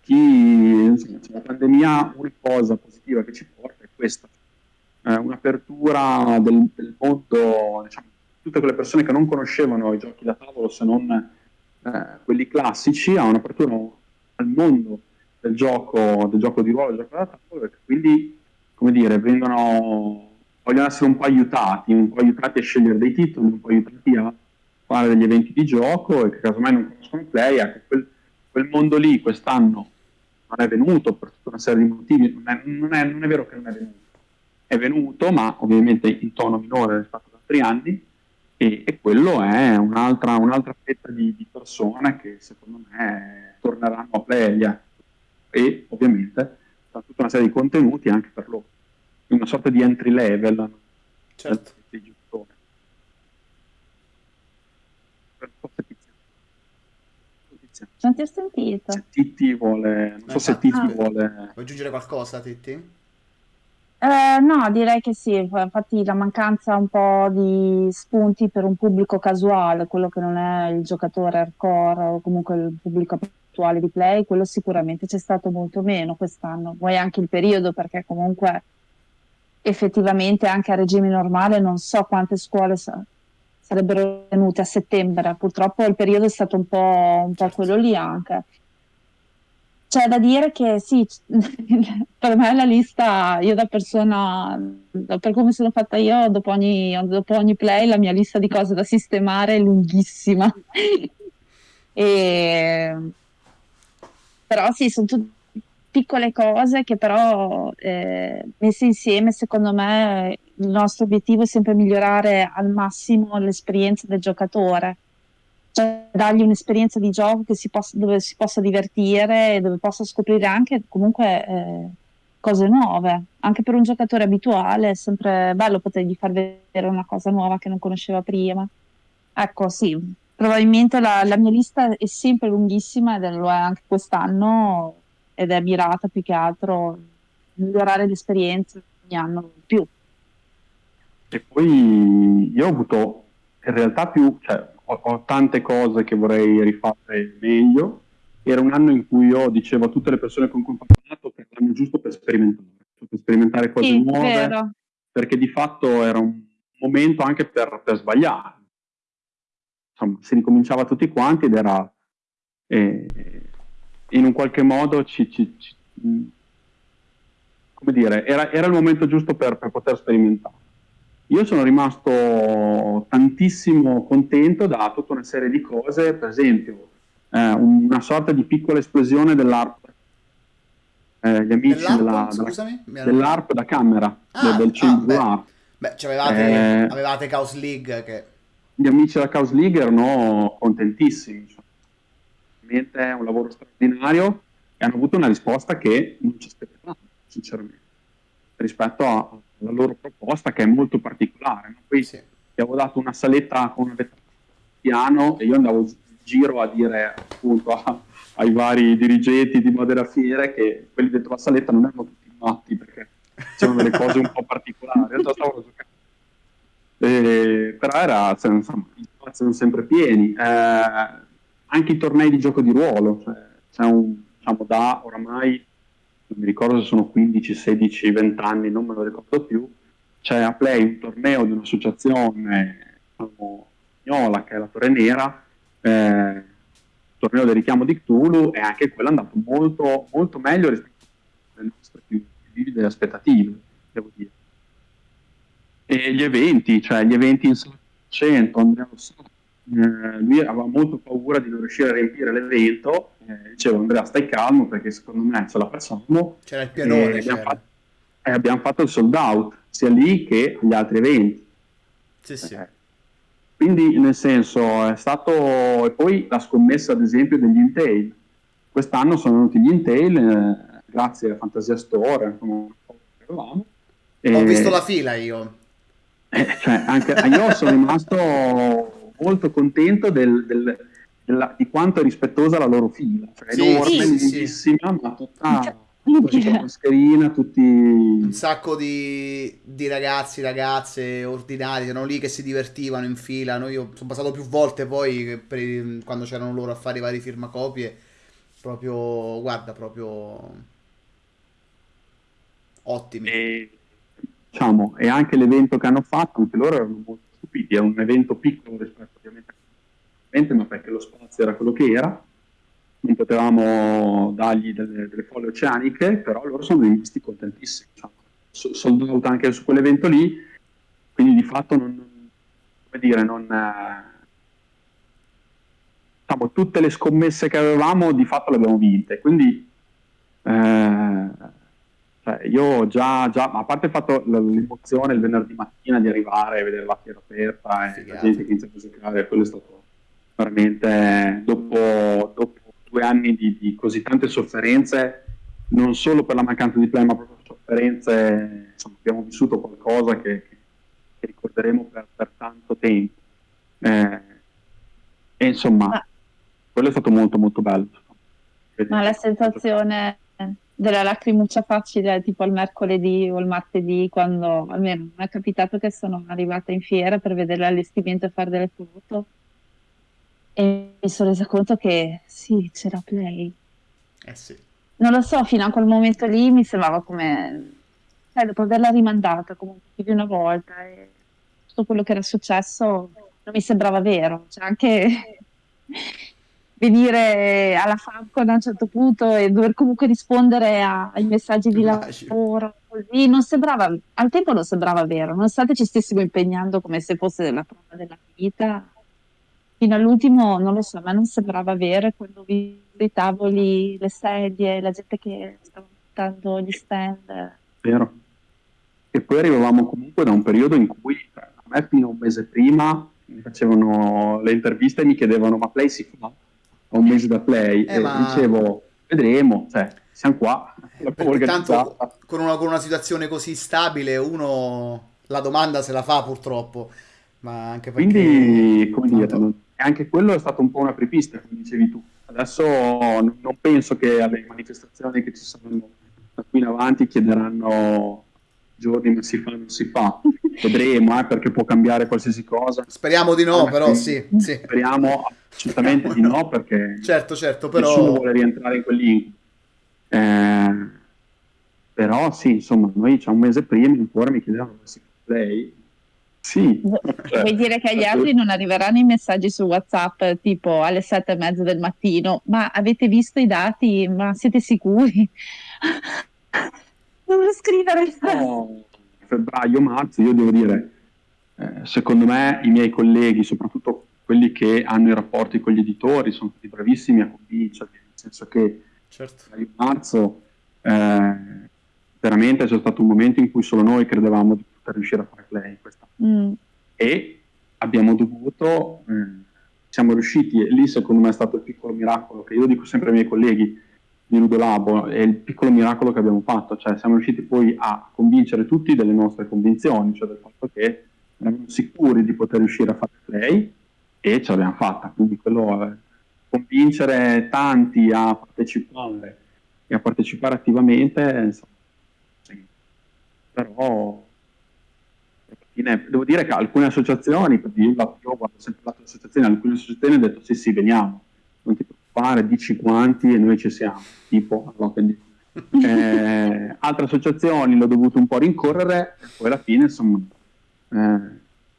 chi insomma, la pandemia una cosa positiva che ci porta è questa, eh, un'apertura del, del mondo, diciamo, tutte quelle persone che non conoscevano i giochi da tavolo se non eh, quelli classici, ha un'apertura al mondo del gioco, del gioco di ruolo, del gioco da tavolo, e quindi, come dire, vengono, vogliono essere un po' aiutati, un po' aiutati a scegliere dei titoli, un po' aiutati a fare degli eventi di gioco e che casomai non conoscono il play, ecco, quel, quel mondo lì quest'anno non è venuto per tutta una serie di motivi, non è, non è, non è vero che non è venuto, è venuto, ma ovviamente in tono minore rispetto ad altri anni, e, e quello è un'altra, un'altra fetta di, di, persone che secondo me torneranno a Pleglia e ovviamente tutta una serie di contenuti anche per loro, una sorta di entry level certo. Non ti ho sentito. Se Titti vuole, non so se Titti ah. vuole... Vuoi aggiungere qualcosa, Titti? Eh, no, direi che sì, infatti la mancanza un po' di spunti per un pubblico casuale, quello che non è il giocatore hardcore o comunque il pubblico attuale di play, quello sicuramente c'è stato molto meno quest'anno. Vuoi anche il periodo perché comunque effettivamente anche a regime normale non so quante scuole sa- sarebbero venute a settembre, purtroppo il periodo è stato un po', un po quello lì anche. C'è da dire che sì, per me la lista, io da persona, per come sono fatta io, dopo ogni, dopo ogni play la mia lista di cose da sistemare è lunghissima. e... Però sì, sono tutte piccole cose che però eh, messe insieme, secondo me, il nostro obiettivo è sempre migliorare al massimo l'esperienza del giocatore cioè dargli un'esperienza di gioco si possa, dove si possa divertire e dove possa scoprire anche comunque eh, cose nuove. Anche per un giocatore abituale è sempre bello potergli far vedere una cosa nuova che non conosceva prima. Ecco, sì, probabilmente la, la mia lista è sempre lunghissima ed lo è anche quest'anno ed è mirata più che altro a migliorare l'esperienza ogni anno più. E poi io ho avuto in realtà più, cioè, ho, ho, tante cose che vorrei rifare meglio. Era un anno in cui io dicevo a tutte le persone con cui ho parlato che l'anno giusto per sperimentare, per sperimentare cose sì, nuove, vero. perché di fatto era un momento anche per, per sbagliare. Insomma, si ricominciava tutti quanti ed era eh, in un qualche modo ci, ci, ci, come dire, era, era, il momento giusto per, per poter sperimentare. Io sono rimasto tantissimo contento da tutta una serie di cose, per esempio eh, una sorta di piccola esplosione dell'ARP. Eh, gli amici della, della, dell'ARP da camera, ah, del, del ah, beh, ARP. Beh, avevate, eh, avevate Chaos League che... Gli amici della Chaos League erano contentissimi. Cioè, è un lavoro straordinario e hanno avuto una risposta che non ci aspettavamo, sinceramente, rispetto a, la loro proposta che è molto particolare. No? Poi sì. ti avevo dato una saletta con vetrina piano e io andavo in giro a dire appunto a, ai vari dirigenti di Modera Fiere che quelli dentro la saletta non erano tutti matti perché c'erano delle cose un po' particolari. Eh, però era, insomma, gli spazi sono sempre pieni. Eh, anche i tornei di gioco di ruolo, cioè, c'è un, diciamo, da oramai, non mi ricordo se sono 15, 16, 20 anni, non me lo ricordo più, c'è a Play un torneo di un'associazione diciamo, spagnola che è la Torre Nera, eh, torneo del richiamo di Cthulhu e anche quello è andato molto, molto meglio rispetto alle nostre più vivide aspettative, devo dire. E gli eventi, cioè gli eventi in 100, Andrea lo sa, eh, lui aveva molto paura di non riuscire a riempire l'evento, eh, dicevo Andrea stai calmo perché secondo me ce la facciamo. C'era il pianone. E abbiamo, fatto, e abbiamo fatto il sold out, sia lì che agli altri eventi. Sì, sì. Eh, quindi, nel senso, è stato. E poi la scommessa, ad esempio, degli Intel. Quest'anno sono venuti gli Intel, eh, grazie a Fantasia Store, come avevamo. Ho visto la fila io. Eh, cioè, anche, io sono rimasto molto contento del, del, della, di quanto è rispettosa la loro fila. Cioè, sì, enorme, sì, sì. ma tutta con la mascherina, tutti... Un sacco di, di, ragazzi, ragazze ordinari, erano lì che si divertivano in fila. Noi io sono passato più volte poi per, quando c'erano loro a fare i vari firmacopie. Proprio, guarda, proprio ottimi. E, diciamo, e anche l'evento che hanno fatto, anche loro erano molto stupiti. È un evento piccolo rispetto ovviamente a ma perché lo spazio era quello che era non potevamo dargli delle, delle folle oceaniche, però loro sono rimasti contentissimi. Diciamo. Sold out anche su quell'evento lì, quindi di fatto non, come dire, non, diciamo, tutte le scommesse che avevamo di fatto le abbiamo vinte. Quindi eh, cioè io già, già, a parte il fatto l'emozione il venerdì mattina di arrivare e vedere la fiera aperta e la gente che inizia a giocare, quello è stato veramente dopo, dopo due anni di, di, così tante sofferenze, non solo per la mancanza di play, ma proprio sofferenze, insomma, abbiamo vissuto qualcosa che, che ricorderemo per, per, tanto tempo. Eh, e insomma, ma, quello è stato molto molto bello. Ma la sensazione della lacrimuccia facile tipo il mercoledì o il martedì quando almeno mi è capitato che sono arrivata in fiera per vedere l'allestimento e fare delle foto e mi sono resa conto che sì, c'era Play. Eh sì. Non lo so, fino a quel momento lì mi sembrava come, cioè, dopo averla rimandata comunque più di una volta e tutto quello che era successo non mi sembrava vero. Cioè, anche venire alla Famcon a un certo punto e dover comunque rispondere a, ai messaggi di lavoro, così, non sembrava, al tempo non sembrava vero, nonostante ci stessimo impegnando come se fosse la prova della vita fino all'ultimo non lo so, ma non sembrava vero quando vi i tavoli, le sedie, la gente che stava buttando gli stand. Vero. E poi arrivavamo comunque da un periodo in cui a me fino a un mese prima mi facevano le interviste e mi chiedevano ma play si fa? A un mese da play eh, e ma... dicevo vedremo, cioè siamo qua. Tanto con una, con una situazione così stabile uno la domanda se la fa purtroppo. Ma anche perché... Quindi, come dire, e anche quello è stato un po' una prepista, come dicevi tu. Adesso non penso che alle manifestazioni che ci saranno da qui in avanti chiederanno giorni ma si fa non si fa. Vedremo, eh, perché può cambiare qualsiasi cosa. Speriamo di no, però sì, sì. Speriamo assolutamente di no, perché certo, certo, però... nessuno vuole rientrare in quell'incubo. Eh, però sì, insomma, noi c'è un mese prima ancora mi chiedevano come si fa lei sì. Cioè, Vuoi dire che agli altri non arriveranno i messaggi su WhatsApp tipo alle sette e mezza del mattino? Ma avete visto i dati? Ma siete sicuri? Devo scrivere. No, febbraio, marzo, io devo dire, eh, secondo me i miei colleghi, soprattutto quelli che hanno i rapporti con gli editori, sono stati bravissimi a convincerli, nel senso che certo. a marzo eh, veramente c'è stato un momento in cui solo noi credevamo di per riuscire a fare play questa. Mm. E abbiamo dovuto, eh, siamo riusciti, e lì secondo me è stato il piccolo miracolo che io dico sempre ai miei colleghi di Ludolabo, è il piccolo miracolo che abbiamo fatto, cioè siamo riusciti poi a convincere tutti delle nostre convinzioni, cioè del fatto che eravamo sicuri di poter riuscire a fare play e ce l'abbiamo fatta, quindi quello è convincere tanti a partecipare e a partecipare attivamente, insomma, sì. però devo dire che alcune associazioni, io, io guardo sempre lato associazioni, alcune associazioni hanno detto sì sì veniamo, non fare, dici quanti e noi ci siamo, tipo all'Open eh, altre associazioni l'ho dovuto un po' rincorrere e poi alla fine insomma eh,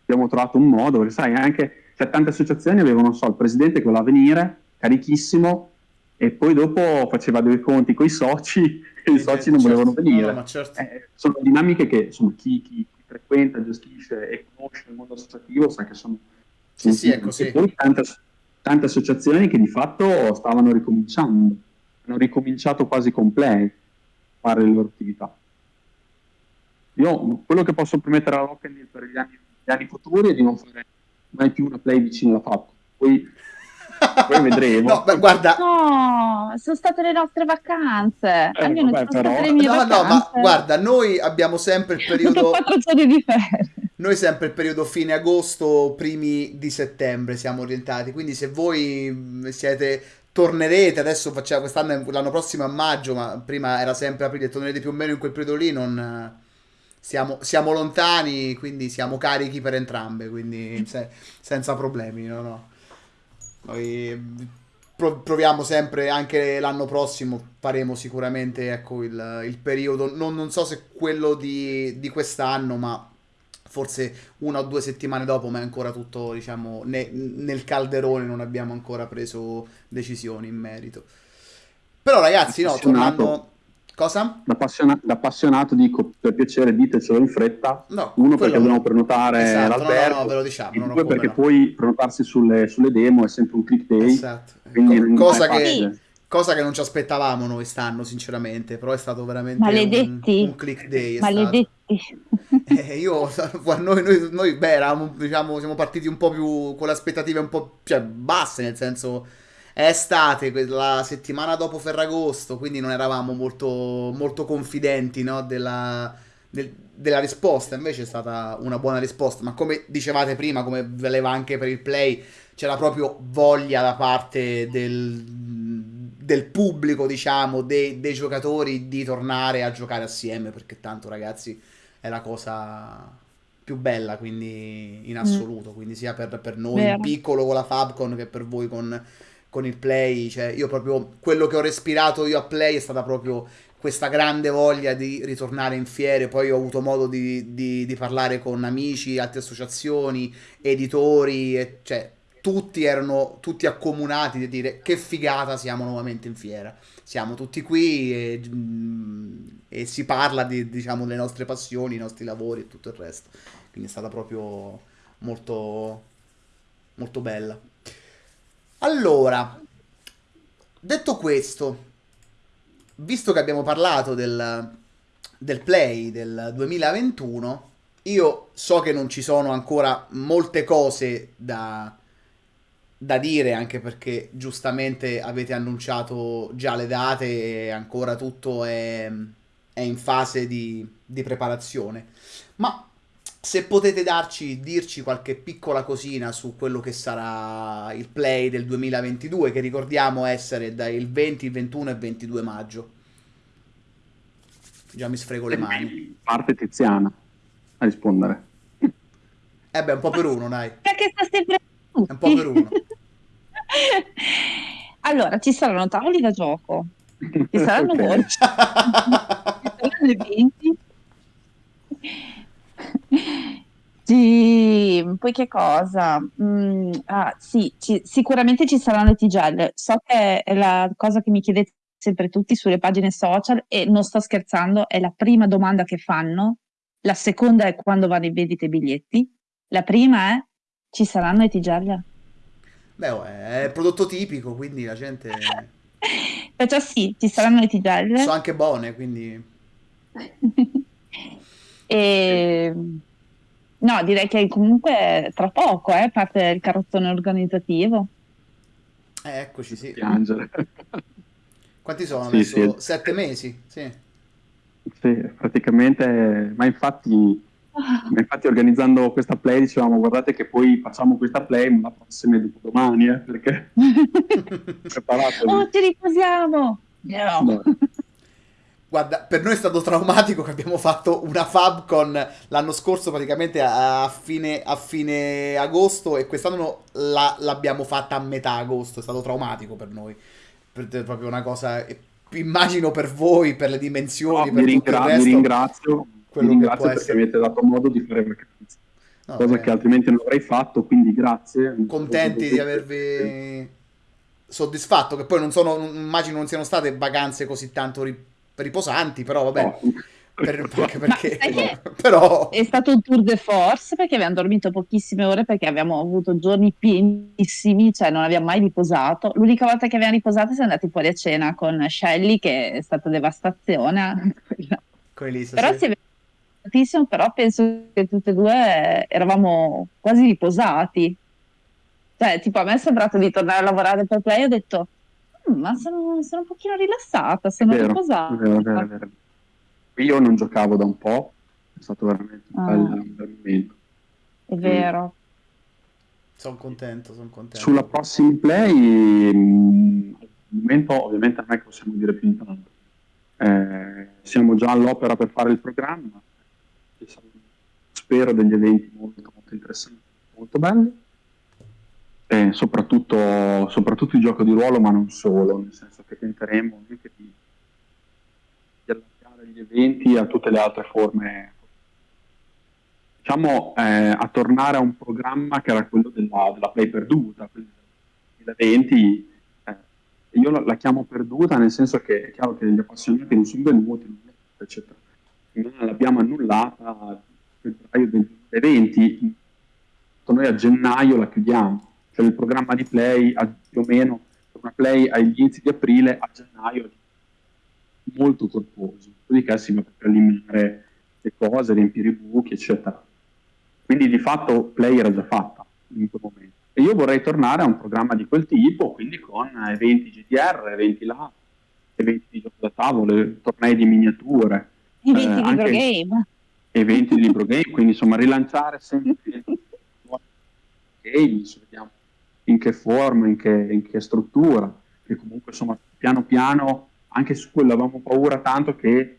abbiamo trovato un modo, perché sai anche cioè, tante associazioni avevano so, il presidente che voleva venire, carichissimo, e poi dopo faceva dei conti con i soci e i soci non certo. volevano venire. No, certo. eh, sono dinamiche che insomma, chi, chi, frequenta, gestisce e conosce il mondo associativo sa che sono... Sì, sì, è così. E poi tante, tante associazioni che di fatto stavano ricominciando hanno ricominciato quasi completi a fare le loro attività. Io quello che posso promettere all'Open per gli anni, gli anni, futuri è di non fare mai più una play vicino alla FAP. Poi, poi vedremo. no, beh, guarda... no, sono state le nostre vacanze. Eh, Almeno vabbè, sono però... state le mie no, vacanze. No, ma guarda, noi abbiamo sempre il periodo... quattro giorni di ferie. Noi sempre il periodo fine agosto, primi di settembre siamo orientati, quindi se voi siete tornerete, adesso facciamo quest'anno, l'anno prossimo a maggio, ma prima era sempre aprile, tornerete più o meno in quel periodo lì, non, siamo, siamo lontani, quindi siamo carichi per entrambe, quindi se, senza problemi, no, no. Noi proviamo sempre, anche l'anno prossimo faremo sicuramente ecco, il, il periodo, non, non so se quello di, di quest'anno, ma forse una o due settimane dopo, ma è ancora tutto, diciamo, ne, nel calderone, non abbiamo ancora preso decisioni in merito. Però ragazzi, no, tornando... Cosa? Da, appassiona- da, appassionato dico, per piacere ditecelo in fretta. No, Uno perché dobbiamo prenotare esatto, l'albergo. No, no, ve lo diciamo. due perché no. poi prenotarsi sulle, sulle, demo è sempre un click day. Esatto. Co- cosa che Cosa che non ci aspettavamo noi stanno, sinceramente, però è stato veramente Maledetti. Un, un click day. Maledetti. Eh, io, noi, noi, noi, beh, eravamo, diciamo, siamo partiti un po' più con le aspettative un po' cioè, basse, nel senso è estate, la settimana dopo Ferragosto, quindi non eravamo molto, molto confidenti no, della, del, della risposta, invece è stata una buona risposta, ma come dicevate prima, come valeva anche per il play, c'era proprio voglia da parte del del pubblico, diciamo, dei, dei, giocatori di tornare a giocare assieme, perché tanto ragazzi è la cosa più bella, quindi in mm. assoluto, mm. quindi sia per, per noi Vero. piccolo con la Fabcon che per voi con, con il Play, cioè io proprio quello che ho respirato io a Play è stata proprio questa grande voglia di ritornare in fiere, poi ho avuto modo di, di, di parlare con amici, altre associazioni, editori, e, cioè tutti erano tutti accomunati di dire che figata siamo nuovamente in fiera. Siamo tutti qui e, mm, e si parla di, diciamo, delle nostre passioni, i nostri lavori e tutto il resto. Quindi è stata proprio molto, molto bella. Allora, detto questo, visto che abbiamo parlato del, del play del 2021, io so che non ci sono ancora molte cose da, da dire anche perché giustamente avete annunciato già le date e ancora tutto è, è in fase di, di, preparazione. Ma se potete darci, dirci qualche piccola cosina su quello che sarà il play del 2022, che ricordiamo essere dal 20, il 21 e il 22 maggio. Già mi sfrego le mani. Parte Tiziana a rispondere. Eh beh, un po' per uno, dai. Perché sta sempre è un po' per uno. allora, ci saranno tavoli da gioco, ci saranno okay. voci, ci saranno eventi. Sì, poi che cosa? Mm, ah, sì, ci, sicuramente ci saranno le tigelle. So che è la cosa che mi chiedete sempre tutti sulle pagine social e non sto scherzando, è la prima domanda che fanno. La seconda è quando vanno in vendita i biglietti. La prima è ci saranno le tigelle? Beh, oh, è prodotto tipico, quindi la gente... Perciò sì, ci saranno le tigelle. Sono anche buone, quindi... e... No, direi che comunque tra poco eh, parte il carrozzone organizzativo. Eh, eccoci, sì. Piangere. Quanti sono sì? Sì. Sette mesi? Sì. Sì, praticamente, ma infatti ma infatti organizzando questa play dicevamo guardate che poi facciamo questa play ma la prossima è dopodomani eh, perché preparatevi. Oh, ci riposiamo! No. Guarda, per noi è stato traumatico che abbiamo fatto una FabCon l'anno scorso praticamente a fine, a fine agosto e quest'anno la, l'abbiamo fatta a metà agosto, è stato traumatico per noi, per, per proprio una cosa, immagino per voi, per le dimensioni, no, per mi, ringra- resto, mi ringrazio, mi ringrazio perché essere... avete dato modo di fare vacanze, no, cosa beh. che altrimenti non avrei fatto, quindi grazie. Contenti di avervi soddisfatto, che poi non sono, immagino non siano state vacanze così tanto riposanti, però vabbè. No. Per, anche perché però... è stato un tour de force perché abbiamo dormito pochissime ore perché abbiamo avuto giorni pienissimi, cioè non abbiamo mai riposato. L'unica volta che abbiamo riposato siamo andati fuori a cena con Shelly, che è stata devastazione. Lì, però sì. si è tantissimo, però penso che tutte e due eravamo quasi riposati. Cioè, tipo, a me è sembrato di tornare a lavorare per Play, ho detto ma sono, sono, un pochino rilassata, sono vero, riposata. Vero, vero, vero. Io non giocavo da un po', è stato veramente un, ah. bel, un bel momento. È vero. Sono contento, sono contento. Sulla prossima play, mh, al momento ovviamente non è che possiamo dire più di tanto. Eh, siamo già all'opera per fare il programma, spero degli eventi molto, molto interessanti, molto belli eh, soprattutto, soprattutto il gioco di ruolo, ma non solo, nel senso che tenteremo anche di, di allargare gli eventi a tutte le altre forme. Diciamo eh, a tornare a un programma che era quello della, della play perduta, quindi nel 2020 eh, io la, chiamo perduta nel senso che è chiaro che gli appassionati non sono venuti, eccetera. Non l'abbiamo annullata a febbraio del 2020, noi a gennaio la chiudiamo cioè il programma di play a, più o meno una play agli inizi di aprile a gennaio molto corposo, dopodiché si va per eliminare le cose, riempire i buchi, eccetera. Quindi di fatto play era già fatta in quel momento. E io vorrei tornare a un programma di quel tipo, quindi con eventi GDR, eventi là, eventi di gioco da tavolo, tornei di miniature. Eventi eh, di libro game. Eventi di libro game, quindi insomma rilanciare sempre games, vediamo in che forma, in che, in che struttura, che comunque insomma piano piano, anche su quello avevamo paura tanto che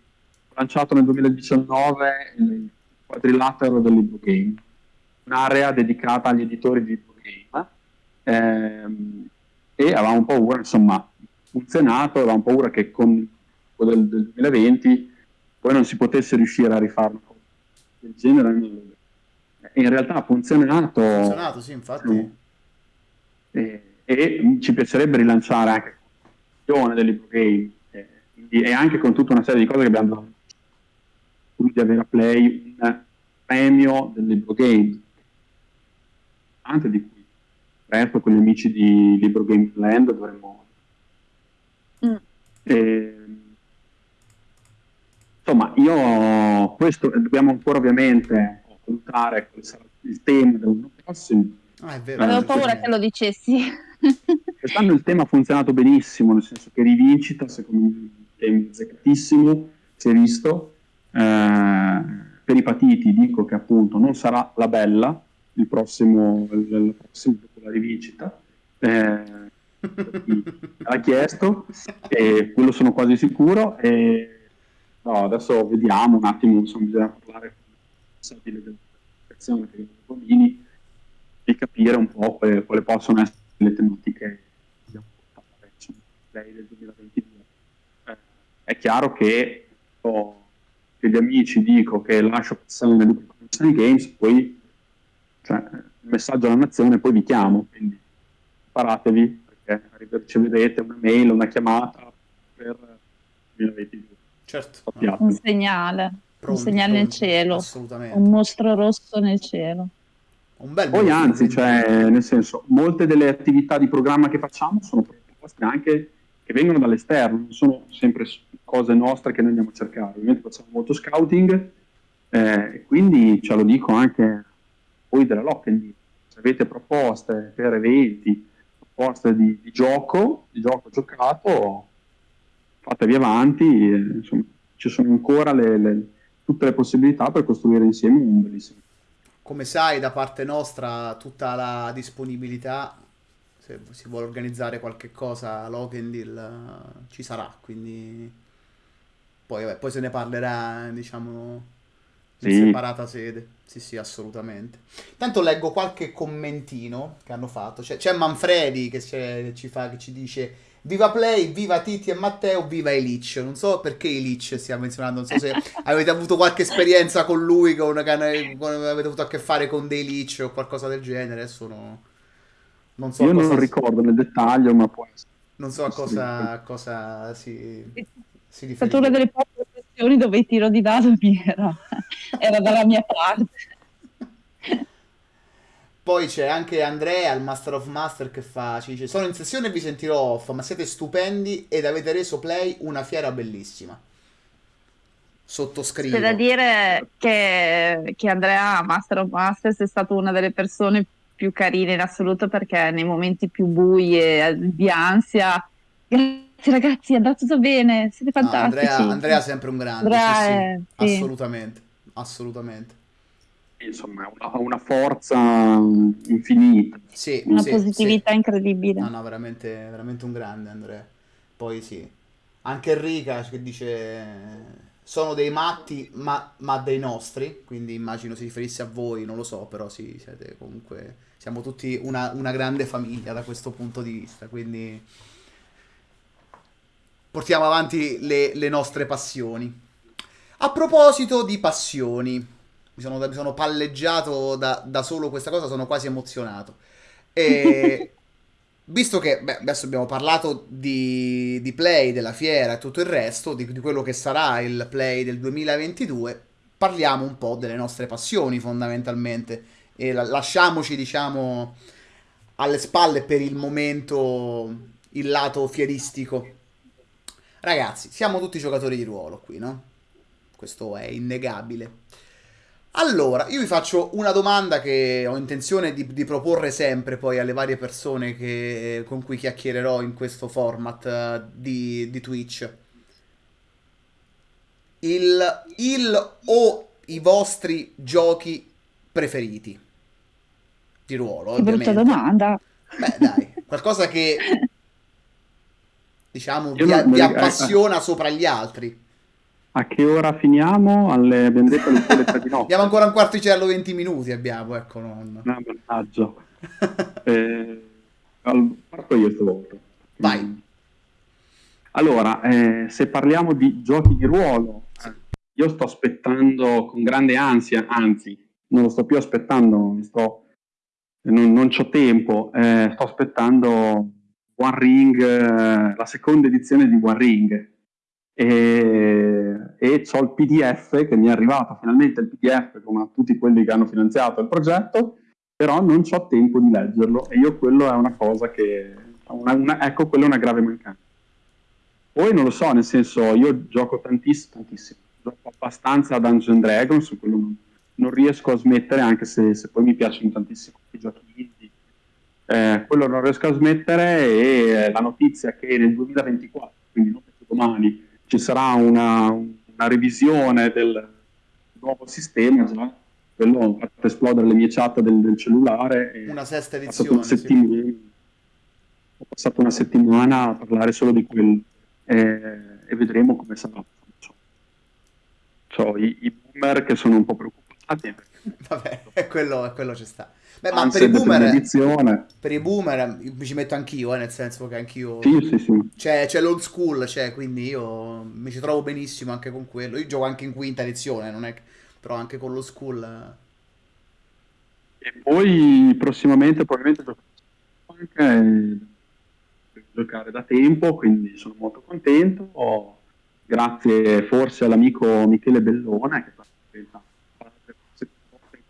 ho lanciato nel 2019 il quadrilatero del libro game, un'area dedicata agli editori di libro game, ehm, e avevamo paura, insomma, funzionato, avevamo paura che con quello del, del 2020 poi non si potesse riuscire a cosa del genere. In realtà ha funzionato. Ha funzionato, sì, infatti e, e ci piacerebbe rilanciare anche la del libro game e, anche con tutta una serie di cose che abbiamo di avere a Play un premio del libro game. Anche di cui presto con gli amici di Libro Game Land dovremmo mm. e, insomma io questo dobbiamo ancora ovviamente valutare quale sarà il tema dell'anno prossimo Ah, è vero. Avevo paura che lo dicessi. Quest'anno il tema ha funzionato benissimo, nel senso che rivincita, secondo me, è azzeccatissimo, si è visto. Eh, per i patiti dico che appunto non sarà la bella il prossimo, il, il prossimo dopo la rivincita. Eh, l'ha chiesto e quello sono quasi sicuro. E, no, adesso vediamo un attimo, insomma, bisogna parlare con il responsabile dell'applicazione che è Bonini di capire un po' quali, quali possono essere le tematiche che abbiamo portato lei del 2022. Eh, è chiaro che ho, che gli amici dico che lascio passare le Education Games, poi cioè, il messaggio alla nazione, poi vi chiamo, quindi preparatevi perché riceverete una mail, una chiamata per il 2022. Certo. Un segnale, pronti, un segnale pronti, nel cielo, un mostro rosso nel cielo. Un bel Poi anzi, cioè, nel senso, molte delle attività di programma che facciamo sono proposte anche che vengono dall'esterno, non sono sempre cose nostre che noi andiamo a cercare. Ovviamente facciamo molto scouting, eh, quindi ce lo dico anche voi della Lockend, se avete proposte per eventi, proposte di, di gioco, di gioco giocato, fatevi avanti, eh, insomma, ci sono ancora le, le, tutte le possibilità per costruire insieme un bellissimo come sai, da parte nostra tutta la disponibilità, se si vuole organizzare qualche cosa, Lokendil ci sarà, quindi Poi, vabbè, poi se ne parlerà, diciamo, in Sì. separata sede. Sì, sì, assolutamente. Tanto leggo qualche commentino che hanno fatto. C'è, Manfredi che, c'è- ci fa, che ci dice Viva Play, viva Titti e Matteo, viva Elic. Non so perché Elic stia menzionando, non so se avete avuto qualche esperienza con lui, con, con- con- avete avuto a che fare con dei Elic o qualcosa del genere. Adesso no- non so Io cosa, non ricordo nel dettaglio, ma può essere. non so a cosa, a cosa si, si È stata riferisce. una delle poche occasioni dove il tiro di dado mi era, era dalla mia parte. Poi c'è anche Andrea, il Master of Master, che fa, ci dice, sono in sessione e vi sentirò off, ma siete stupendi ed avete reso Play una fiera bellissima. Sottoscrivo. C'è da dire che, che Andrea, Master of Masters, è stato una delle persone più carine in assoluto perché nei momenti più bui e di ansia, grazie ragazzi, è andato tutto bene, siete No, fantastici. Andrea, Andrea è sempre un grande, Andrea sì, sì, sì. assolutamente, assolutamente. Insomma, ha una, forza infinita. Sì, Una sì, positività sì. incredibile. No, no, veramente, veramente un grande Andrea. Poi sì. Anche Enrica che dice sono dei matti, ma, ma dei nostri, quindi immagino si riferisse a voi, non lo so, però sì, siete comunque siamo tutti una, una grande famiglia da questo punto di vista, quindi portiamo avanti le, le nostre passioni. A proposito di passioni, mi sono, mi sono palleggiato da, da solo questa cosa, sono quasi emozionato. E visto che beh, adesso abbiamo parlato di, di Play, della fiera e tutto il resto, di, di quello che sarà il Play del 2022, parliamo un po' delle nostre passioni fondamentalmente e la- lasciamoci, diciamo, alle spalle per il momento il lato fieristico. Ragazzi, siamo tutti giocatori di ruolo qui, no? Questo è innegabile. Allora, io vi faccio una domanda che ho intenzione di, di proporre sempre poi alle varie persone che- con cui chiacchiererò in questo format eh, di, di Twitch. Il, il o i vostri giochi preferiti di ruolo, Che brutta ovviamente. domanda. Beh, dai, qualcosa che diciamo Io vi, non- vi eh, appassiona sopra gli altri. A che ora finiamo? Alle, abbiamo detto alle alle tre di notte. Abbiamo ancora un quarticello 20 minuti, abbiamo, ecco, non... Ah, mannaggia. Eh, parto io stavolta. Vai. Allora, eh, se parliamo di giochi di ruolo, eh, io sto aspettando con grande ansia, anzi, non lo sto più aspettando, sto, non, non c'ho tempo, eh, sto aspettando One Ring, eh, la seconda edizione di One Ring. E, e ho il PDF che mi è arrivato finalmente il PDF come a tutti quelli che hanno finanziato il progetto però non ho tempo di leggerlo. E io quello è una cosa che una- una- ecco quello è una grave mancanza. Poi non lo so nel senso io gioco tantissimo tantissimo. Gioco abbastanza a Dungeon Dragons su quello non, non riesco a smettere anche se, se poi mi piacciono tantissimo i giochi indie. Eh, quello non riesco a smettere e la notizia che nel 2024 quindi non domani ci sarà una, una revisione del nuovo sistema già quello ho fatto esplodere le mie chat del, del cellulare e Una sesta ho passato una, edizione, sì. ho passato una settimana a parlare solo di quello eh, e vedremo come sarà. C'ho i, i boomer che sono un po' preoccupati Vabbè, quello, quello ci sta. Beh, ma anzi, per i è boomer, per i boomer mi ci metto anch'io, eh, nel senso che anch'io... Sì, sì, sì. C'è, c'è l'old school, c'è, quindi io mi ci trovo benissimo anche con quello. Io gioco anche in quinta edizione, non è però anche con lo school... eh. E poi prossimamente probabilmente anche per giocare da tempo, quindi sono molto contento. Ho- grazie forse all'amico Michele Bellone che fa in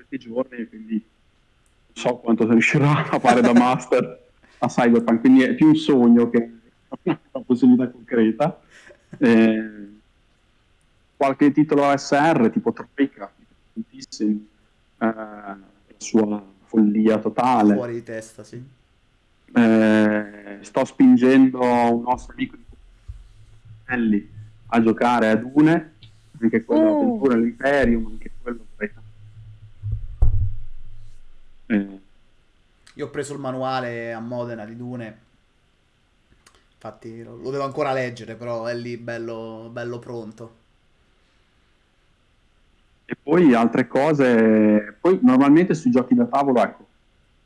questi giorni, quindi non so quanto riuscirà a fare da master a Cyberpunk, quindi è più un sogno che una possibilità concreta. Eh, qualche titolo ASR tipo Troika, tantissimi, eh, la sua follia totale. Fuori di testa, sì. Eh, sto spingendo un nostro amico di Elli a giocare a Dune, anche quello Oh. Avventura all'Imperium, anche quello vorrei tanto. Io ho preso il manuale a Modena di Dune. Infatti lo, devo ancora leggere, però è lì bello, bello pronto. E poi altre cose, poi normalmente sui giochi da tavolo, ecco,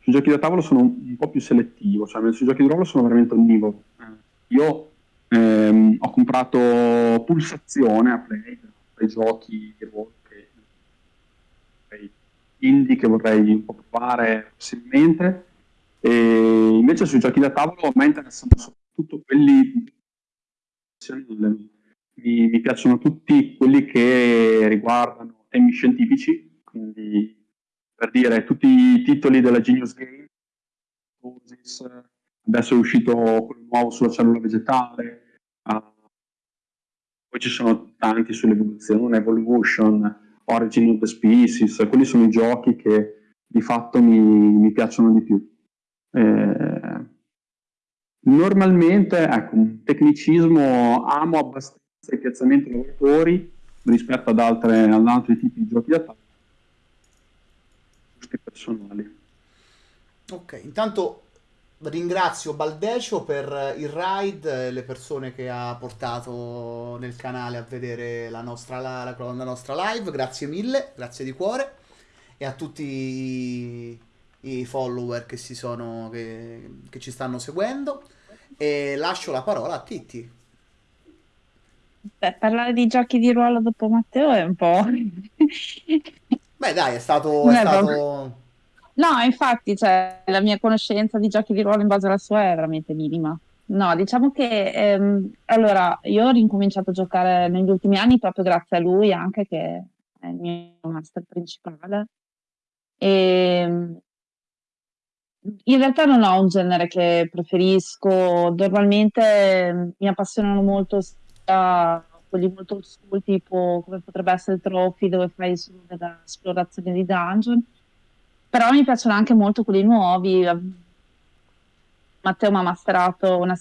sui giochi da tavolo sono un, po' più selettivo, cioè sui giochi di ruolo sono veramente onnivoro. Io ehm, ho comprato Pulsazione a Play, per i giochi di ruolo indie che vorrei un po' provare possibilmente, e invece sui giochi da tavolo a me interessano soprattutto quelli mi, mi piacciono tutti quelli che riguardano temi scientifici, quindi per dire tutti i titoli della Genius Game, adesso è uscito quello nuovo sulla cellula vegetale, uh, poi ci sono tanti sull'evoluzione, Evolution, Origin of the Species, quelli sono i giochi che di fatto mi, mi piacciono di più. Eh, normalmente, ecco, un tecnicismo amo abbastanza i piazzamenti lavoratori rispetto ad, altre, ad altri tipi di giochi da tavola personali. Ok, intanto ringrazio Baldecio per il ride, le persone che ha portato nel canale a vedere la nostra, la, la nostra live, grazie mille, grazie di cuore. E a tutti i, i follower che, si sono, che, che ci stanno seguendo. E lascio la parola a Titti. Beh, parlare di giochi di ruolo dopo Matteo è un po'... Beh dai, è stato... È stato... No, infatti, cioè, la mia conoscenza di giochi di ruolo in base alla sua è veramente minima. No, diciamo che ehm, allora io ho ricominciato a giocare negli ultimi anni proprio grazie a lui, anche che è il mio master principale. E ehm, in realtà non ho un genere che preferisco, normalmente mi appassionano molto sia quelli molto school, tipo come potrebbe essere Trophy, dove fai solo dell'esplorazione di dungeon, però mi piacciono anche molto quelli nuovi. Matteo mi ha masterato una,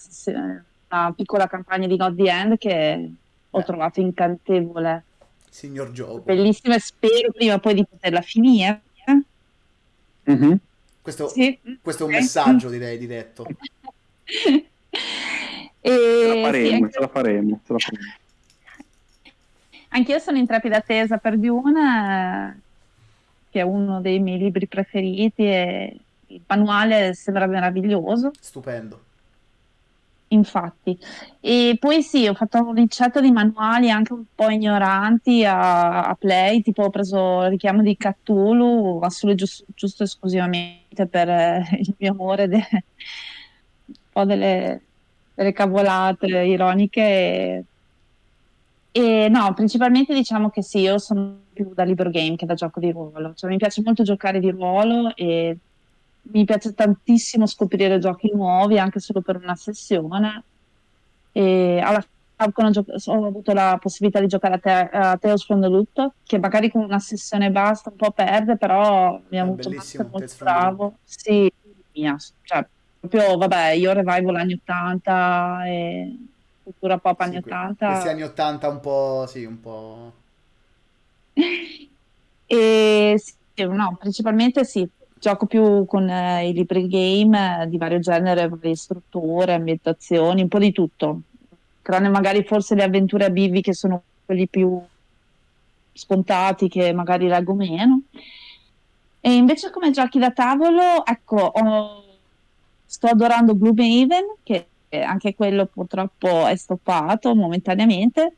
una, piccola campagna di God the End che ho eh. trovato incantevole. Signor gioco. Bellissima e spero prima poi di poterla finire. Mm-hmm. Questo, sì. questo, è un messaggio, direi, diretto. e... Ce la faremo, sì, ce la faremo, ce la faremo. Anch'io sono in trepida attesa per Dune che è uno dei miei libri preferiti e il manuale sembra meraviglioso. Stupendo. Infatti, e poi sì, ho fatto un ricetto di manuali anche un po' ignoranti a, a Play, tipo ho preso il richiamo di Cthulhu, ma solo giusto, giusto esclusivamente per eh, il mio amore, de, un po' delle, delle cavolate ironiche. E, no, principalmente diciamo che sì, io sono più da libro game che da gioco di ruolo. Cioè, mi piace molto giocare di ruolo e mi piace tantissimo scoprire giochi nuovi anche solo per una sessione. E alla Falcon ho, avuto la possibilità di giocare a, te- a Tales from the Loop, che magari con una sessione basta un po' perde, però mi ha avuto un molto bravo. Sì, mia, cioè, proprio, vabbè, io revival anni 80 e cultura pop anni sì, 80. Questi anni 80 un po', sì, un po'... e sì, no, principalmente sì, gioco più con eh, i libri game eh, di vario genere, varie strutture, ambientazioni, un po' di tutto. Tranne magari forse le avventure a bivi che sono quelli più scontati che magari leggo meno. E invece come giochi da tavolo, ecco, ho, sto adorando Gloomhaven, che anche quello purtroppo è stoppato momentaneamente.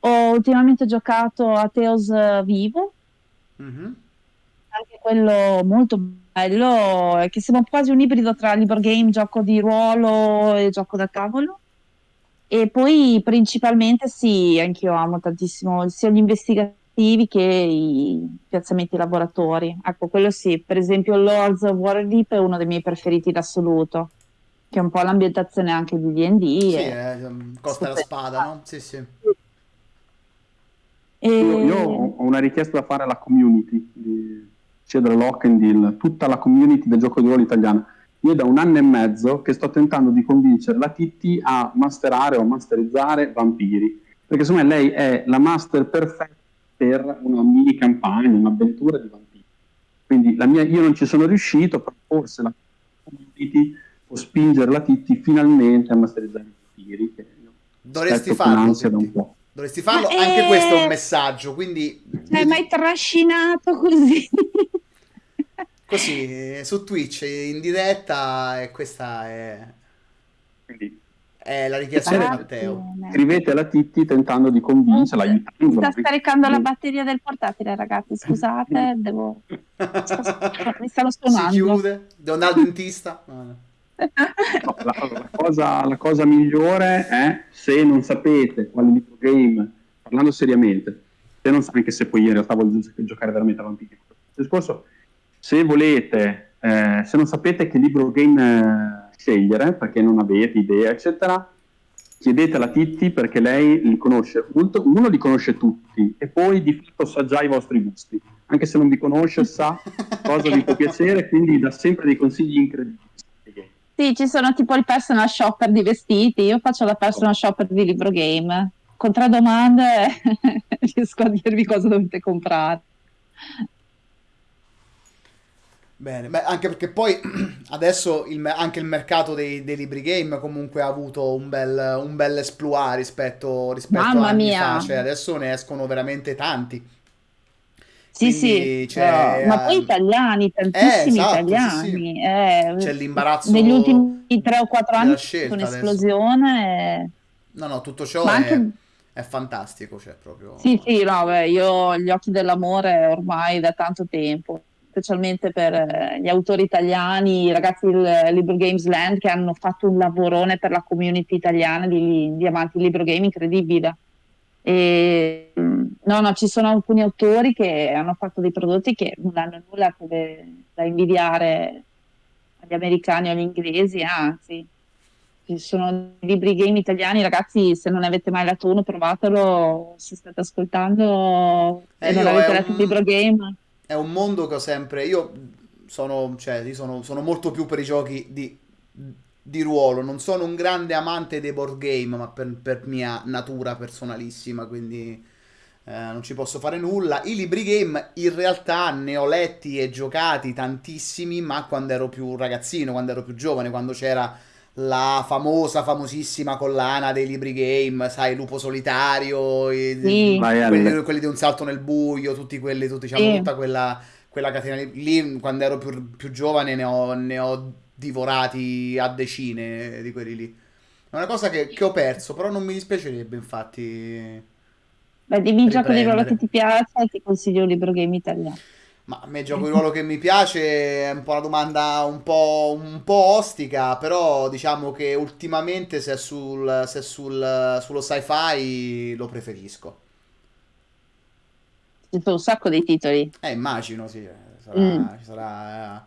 Ho ultimamente giocato a Teos Vivo, mm-hmm. anche quello molto bello, che sembra quasi un ibrido tra libro game, gioco di ruolo e gioco da tavolo. E poi principalmente sì, anche io amo tantissimo sia gli investigativi che i piazzamenti laboratori. Ecco, quello sì, per esempio Lords of Waterdeep è uno dei miei preferiti in assoluto che è un po' l'ambientazione anche di D&D. Sì, è um, Costa la Spada, no? Sì, sì. E... Io, io, ho una richiesta da fare alla community di Cedro Lockendil, tutta la community del gioco di ruolo italiano. Io da un anno e mezzo che sto tentando di convincere la Titti a masterare o masterizzare vampiri, perché secondo me lei è la master perfetta per una mini campagna, un'avventura di vampiri. Quindi mia, io non ci sono riuscito, però forse la community può spingere la Titti finalmente a masterizzare i tiri. Che Dovresti farlo. Dovresti farlo, Ma anche questo è un è... messaggio, quindi Cioè, mi hai trascinato così. così eh, su Twitch in diretta e questa è, Quindi è la richiesta di Matteo. scrivete alla Titti tentando di convincerla, Mi sta scaricando la batteria del portatile, ragazzi. Scusate, devo... mi stanno Si suonando. chiude, devo andare al dentista. No, no. No, la, la cosa, la cosa migliore è se non sapete quale libro game, parlando seriamente, se non, anche se poi in realtà voglio gio- giocare veramente a vampiri, discorso, se volete, eh, se non sapete che libro game eh, scegliere, perché non avete idea, eccetera, chiedete alla Titti perché lei li conosce, molto- uno li conosce tutti e poi di fatto sa già i vostri gusti, anche se non vi conosce sa cosa vi può piacere, quindi dà sempre dei consigli incredibili. Sì, ci sono tipo il personal shopper di vestiti. Io faccio la personal shopper di libro game. Con tre domande riesco a dirvi cosa dovete comprare. Bene, beh, anche perché poi adesso il anche il mercato dei, dei libri game comunque ha avuto un bel, un bel rispetto, rispetto a Mamma anni mia. fa, cioè adesso ne escono veramente tanti. Sì, Quindi sì, però- ma poi ehm, italiani, tantissimi esatto, sì, italiani. eh, C'è l'imbarazzo negli ultimi 3 o 4 della anni c'è un'esplosione. eh. No, no, tutto ciò Ma è, anche... è fantastico, cioè proprio... Sì, sì, no, beh, io ho gli occhi dell'amore ormai da tanto tempo, specialmente per eh, gli autori italiani, i ragazzi del Libro Games Land che hanno fatto un lavorone per la community italiana di, di amanti libro game incredibile. E, mm, no, no, ci sono alcuni autori che hanno fatto dei prodotti che non hanno nulla che- da invidiare agli americani o agli inglesi, anzi. Ci sono libri game italiani, ragazzi, se non ne avete mai letto uno, provatelo, se state ascoltando Eh, e non avete letto un- il libro game. È un mondo che ho sempre. Io sono, cioè, io sono, sono molto più per i giochi di, di ruolo. Non sono un grande amante dei board game, ma per, per mia natura personalissima, quindi eh, non ci posso fare nulla. I libri game in realtà ne ho letti e giocati tantissimi, ma quando ero più ragazzino, quando ero più giovane, quando c'era la famosa, famosissima collana dei libri game, sai, Lupo Solitario, Sì. Quelli, quelli di un salto nel buio, tutti quelli, tutti, diciamo, Sì. tutta quella, quella catena lì, lì, quando ero più, più giovane ne ho, ne ho divorati a decine di quelli lì. È una cosa che, che ho perso, però non mi dispiacerebbe, infatti. Beh, dimmi il gioco di ruolo che ti piace e ti consiglio un libro game italiano. Ma a me gioco di ruolo che mi piace è un po' una domanda un po', un po' ostica, però diciamo che ultimamente se è, sul, se è sul- sullo sci-fi lo preferisco. Ci sono un sacco di titoli. Eh, immagino, sì, sarà, Mm. ci sarà eh,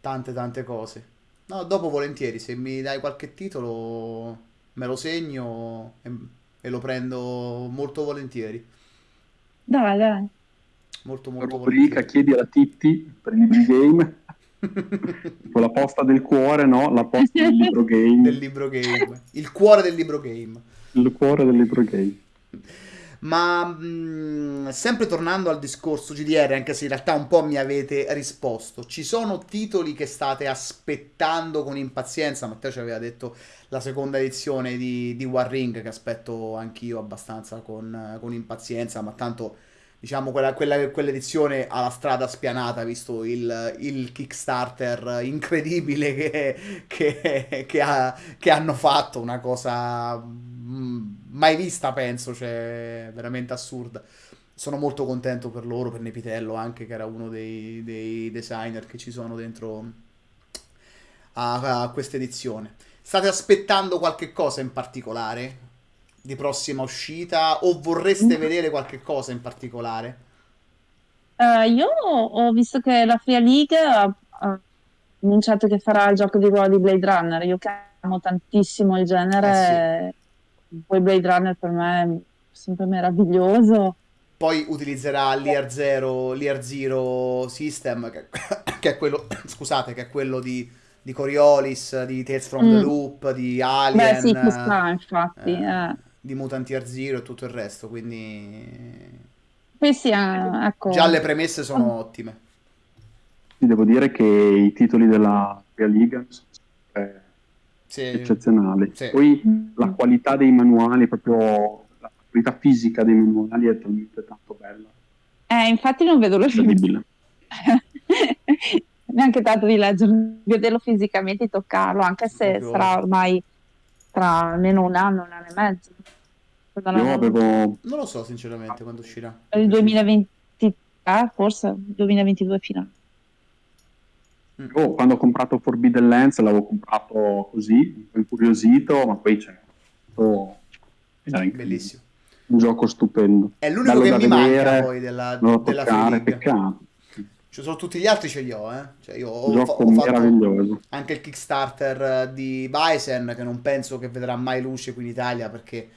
tante tante cose. No, dopo volentieri, se mi dai qualche titolo me lo segno e, e lo prendo molto volentieri. Dai, dai. Molto molto rubrica volentieri. chiedi alla Titti per i libri game con la posta del cuore no la posta del libro game Del libro game. Il cuore del libro game. il cuore del libro game Ma mh, sempre tornando al discorso GDR, anche se in realtà un po' mi avete risposto, ci sono titoli che state aspettando con impazienza? Matteo ci aveva detto la seconda edizione di, di War Ring, che aspetto anch'io abbastanza con, con impazienza, ma tanto diciamo quella, quella- quell'edizione ha la strada spianata, visto il, il Kickstarter incredibile che, che- che ha- che hanno fatto, una cosa mm, mai vista, penso, cioè veramente assurda. Sono molto contento per loro, per Nepitello anche, che era uno dei, dei designer che ci sono dentro a, a questa edizione. State aspettando qualche cosa in particolare di prossima uscita o vorreste Mm. vedere qualche cosa in particolare? Eh, io ho visto che la Free League ha, ha annunciato che farà il gioco di ruolo di Blade Runner. Io che amo tantissimo il genere, poi Blade Runner per me è sempre meraviglioso. Poi utilizzerà l'Ear Zero, l'Ear Zero System, che, che è quello, scusate, che è quello di, di Coriolis, di Tales from the Mm. Loop, di Beh, Alien, sì, ci sta, infatti. eh, eh. Di Mutant Year Zero e tutto il resto, quindi Poi sì, eh, ecco. già le premesse sono ottime. Ti devo dire che i titoli della Real League sono sempre Sì, eccezionali Sì. poi Mm. la qualità dei manuali proprio la qualità fisica dei manuali è talmente tanto bella. Eh, infatti non vedo l'ora Incredibile. neanche tanto di leggerlo, vederlo fisicamente e toccarlo, anche se sarà ormai tra almeno un anno, un anno e mezzo. Io non- avevo Non lo so sinceramente quando uscirà. il 2023, forse 2022 finale. Io quando ho comprato Forbidden Lands l'avevo comprato così, un po' incuriosito, ma poi c'è incredibile. Bellissimo. un gioco stupendo. È l'unico Bello che mi vedere, manca poi della, della toccare, peccato. Ci sono tutti gli altri ce li ho, eh. Cioè io ho, gioco ho fatto meraviglioso. anche il Kickstarter eh, di Bison che non penso che vedrà mai luce qui in Italia perché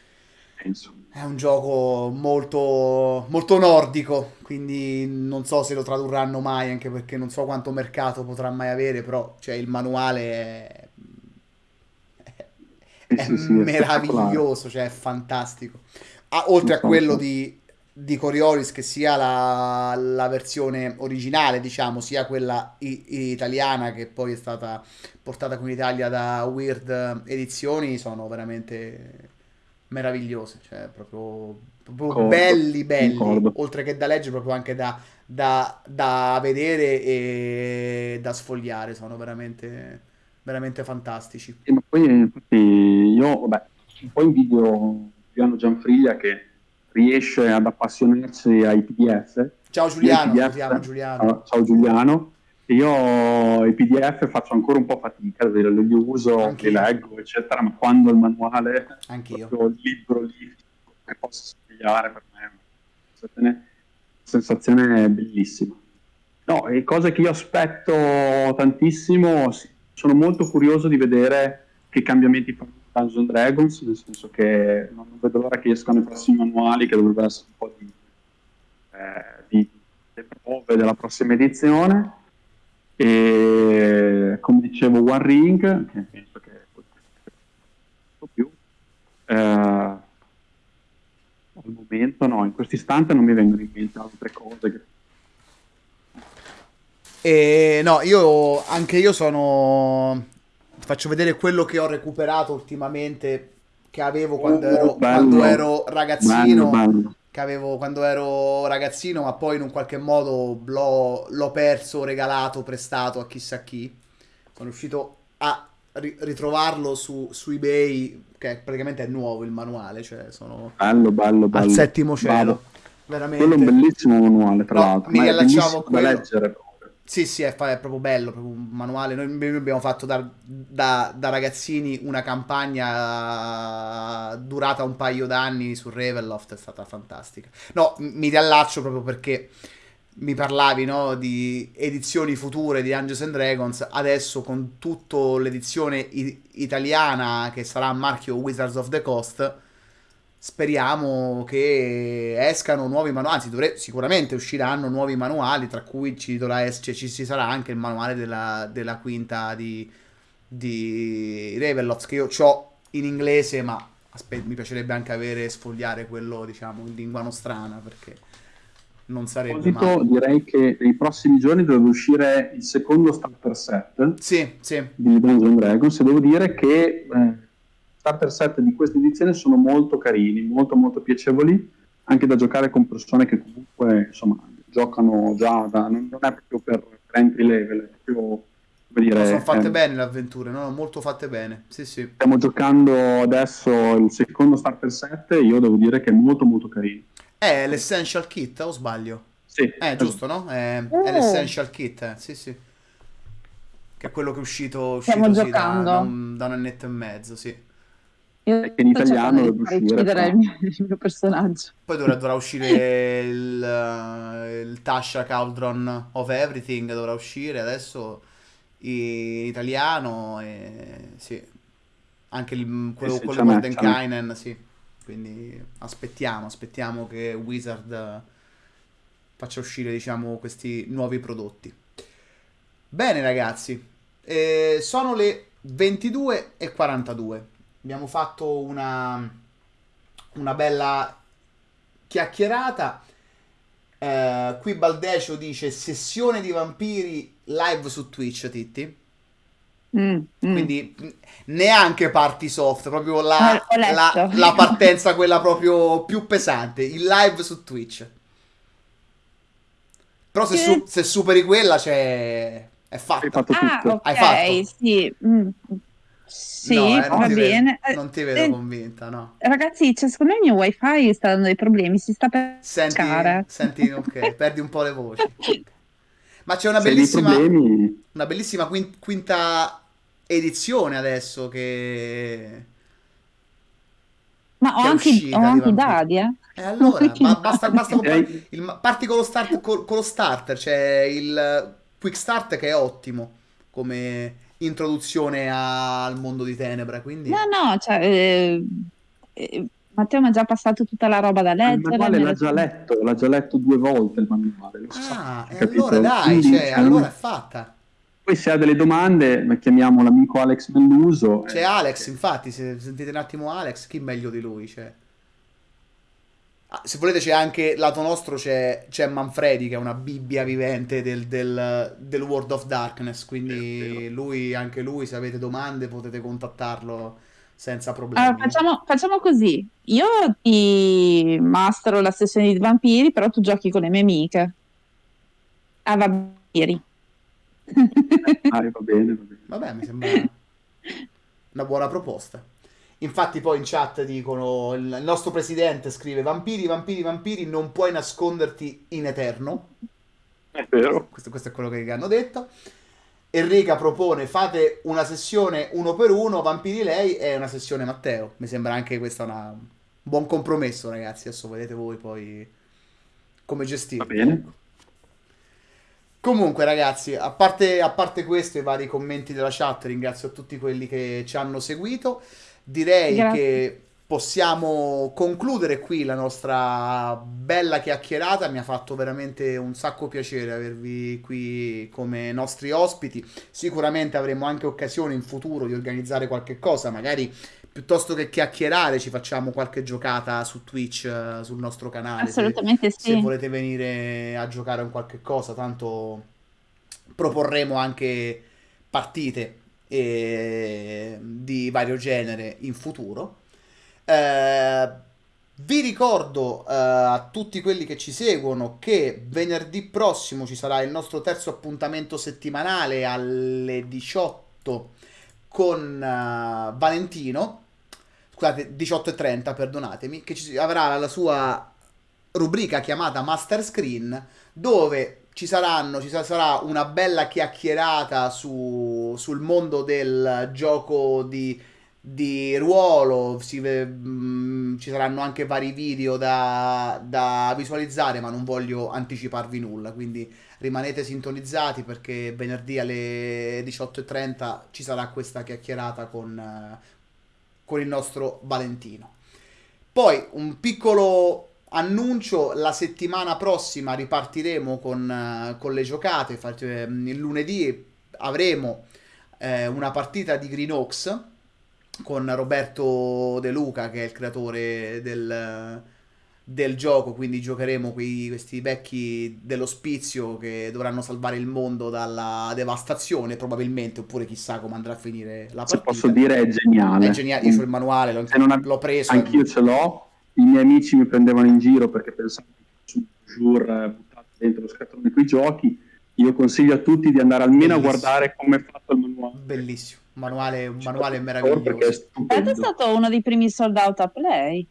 Penso. è un gioco molto, molto nordico, quindi non so se lo tradurranno mai, anche perché non so quanto mercato potrà mai avere, però cioè, il manuale è, è, Sì, sì, sì, è meraviglioso, cioè è fantastico. Ah, oltre a quello di, di Coriolis, che sia la, la versione originale, diciamo, sia quella i- italiana che poi è stata portata qui in Italia da Weird Edizioni, sono veramente meravigliose, cioè proprio, proprio belli, belli, concordo. oltre che da leggere, proprio anche da, da- da vedere e da sfogliare, sono veramente, veramente fantastici. Ma poi infatti io, vabbè, un po' invidio Giuliano Gianfriglia che riesce ad appassionarsi ai PDF. Ciao Giuliano, PDF chiamo Giuliano. Ciao, Giuliano. Io i PDF faccio ancora un po' fatica, li uso, Anch'io. li leggo, eccetera, ma quando il manuale, Anch'io. il libro lì, che posso spiegare per me, è una sensazione, sensazione bellissima. No, e cose che io aspetto tantissimo, sono molto curioso di vedere che cambiamenti fanno Dungeons and Dragons, nel senso che non vedo l'ora che escano i prossimi manuali, che dovrebbero essere un po' di, eh, di le prove della prossima edizione. E come dicevo, One Ring, che penso che un più. Eh, al momento no, in questo istante non mi vengono in mente altre cose che E no, io anche io sono. Ti faccio vedere quello che ho recuperato ultimamente. Che avevo quando Oh, ero, bello. quando ero ragazzino. Bello, bello. Che avevo quando ero ragazzino, ma poi in un qualche modo l'ho, l'ho perso, regalato, prestato a chissà chi. Sono riuscito a ri- ritrovarlo su, su eBay, che praticamente è nuovo il manuale, cioè sono Bello, bello, bello. al settimo cielo. Bravo. Veramente. Quello è un bellissimo manuale, tra No, l'altro. mi a quello. da leggere. Sì, sì, è, è proprio bello, proprio un manuale. Noi, noi abbiamo fatto da, da- da ragazzini una campagna durata un paio d'anni su Ravenloft, è stata fantastica. No, mi riallaccio proprio perché mi parlavi, no, di edizioni future di Dungeons and Dragons. Adesso con tutta l'edizione italiana che sarà a marchio Wizards of the Coast, speriamo che escano nuovi manuali, anzi dovre- sicuramente usciranno nuovi manuali, tra cui ci, dovrà cioè, ci ci sarà anche il manuale della, della quinta di, di Ravenloft, che io ho in inglese, ma aspe- mi piacerebbe anche avere, sfogliare quello, diciamo, in lingua nostrana, perché non sarebbe male. direi che nei prossimi giorni dovrebbe uscire il secondo starter set Sì, sì, di Dungeons Dragons e devo dire che eh, starter set di questa edizione sono molto carini, molto molto piacevoli, anche da giocare con persone che comunque insomma giocano già da, non, non è proprio per, per entry level, è proprio come dire, sono fatte eh, bene le avventure, no? Molto fatte bene, sì, sì. Stiamo giocando adesso il secondo starter set e io devo dire che è molto molto carino. È l'Essential Kit, o sbaglio? Sì, Eh, giusto, no? È, è Oh. l'Essential Kit, eh, sì, sì. Che è quello che è uscito, Stiamo uscito sì, da, giocando. da un, da un annetto e mezzo, sì. Io in italiano far uscire, però. il mio, il mio personaggio. Poi dovrà, dovrà uscire il, eh, il Tasha Cauldron of Everything, dovrà uscire adesso in italiano, e sì. Anche il, quello, sì, quello Mordenkainen, sì. Quindi aspettiamo, aspettiamo che Wizard faccia uscire, diciamo, questi nuovi prodotti. Bene, ragazzi, eh, sono le 22.42. Abbiamo fatto una, una bella chiacchierata. Eh, qui Baldecio dice sessione di vampiri live su Twitch, Titti. Mm, mm. Quindi neanche party soft, proprio la, letto. la- la partenza quella proprio più pesante, il live su Twitch. Però se, su- se superi quella c'è... è Hai fatta. fatto Ah, tutto. ok, Hai fatto? sì. mm. Sì, No, eh, non va ti vedo- bene. Eh, non ti vedo eh, convinta, no. Ragazzi, cioè, secondo me il mio wifi sta dando dei problemi, si sta per Senti, senti, ok, perdi un po' le voci. Ma c'è una bellissima, una bellissima quin- quinta edizione adesso che... Ma ho anche, uscita ho anche dadi, eh. E allora, ma basta, basta Direi- il, parti con lo, start, col- con lo starter, c'è il quick start che è ottimo come introduzione al mondo di Tenebra, quindi... No, no, cioè, eh, eh, Matteo mi ha già passato tutta la roba da il leggere. manuale me l'ha già letto, l'ha già letto due volte il manuale, lo Ah, e capito? allora dai, Quindi, cioè, cioè, allora è fatta. Poi se ha delle domande, chiamiamo l'amico Alex Melluso. C'è eh, Alex, infatti, se sentite un attimo Alex, chi meglio di lui? Cioè. Ah, se volete c'è anche, lato nostro c'è, c'è Manfredi che è una bibbia vivente del, del- del World of Darkness, quindi lui, anche lui, se avete domande potete contattarlo senza problemi. Allora, facciamo, facciamo così. Io ti mastero la sessione di vampiri, però tu giochi con le mie amiche. Ah, vampiri. Ah, va bene, va bene. Vabbè, mi sembra una buona proposta. Infatti poi in chat dicono, il nostro presidente scrive, vampiri, vampiri, vampiri, non puoi nasconderti in eterno. È vero. Questo, questo è quello che hanno detto. Enrica propone fate una sessione uno per uno, Vampiri lei e una sessione Matteo. Mi sembra anche questo una- un buon compromesso, ragazzi. Adesso vedete voi poi come gestire. Va bene. Comunque, ragazzi, a parte, a parte questo, i vari commenti della chat, ringrazio tutti quelli che ci hanno seguito. Direi Grazie. che possiamo concludere qui la nostra bella chiacchierata. Mi ha fatto veramente un sacco piacere avervi qui come nostri ospiti. Sicuramente avremo anche occasione in futuro di organizzare qualche cosa, magari piuttosto che chiacchierare, ci facciamo qualche giocata su Twitch, eh, sul nostro canale. Se- Assolutamente se sì. volete venire a giocare a un qualche cosa, tanto proporremo anche partite eh, di vario genere in futuro. Eh, vi ricordo eh, a tutti quelli che ci seguono che venerdì prossimo ci sarà il nostro terzo appuntamento settimanale alle 18 con eh, Valentino. Scusate, 18.30, perdonatemi, che ci avrà la sua rubrica chiamata Master Screen dove ci saranno, ci sa- sarà una bella chiacchierata su- sul mondo del gioco di, di ruolo, si ve- mm, ci saranno anche vari video da, da visualizzare, ma non voglio anticiparvi nulla, quindi rimanete sintonizzati perché venerdì alle 18.30 ci sarà questa chiacchierata con, con il nostro Valentino. Poi un piccolo annuncio, la settimana prossima ripartiremo con, eh, con le giocate, Fa- eh, il lunedì avremo eh, una partita di Green Oaks con Roberto De Luca che è il creatore del, del gioco, quindi giocheremo quei- questi vecchi dell'ospizio che dovranno salvare il mondo dalla devastazione probabilmente, oppure chissà come andrà a finire la Se partita. posso dire è geniale. È geniale, io ho il manuale, l'ho, Se non ave- l'ho preso. Anch'io ce l'ho. I miei amici mi prendevano in giro perché pensavano che su Jour eh, buttato dentro lo scatolone con i giochi. Io consiglio a tutti di andare almeno Bellissimo. a guardare come è fatto il manuale. Bellissimo, manuale, un manuale Perché è meraviglioso. È stupendo. stato uno dei primi sold out a Play.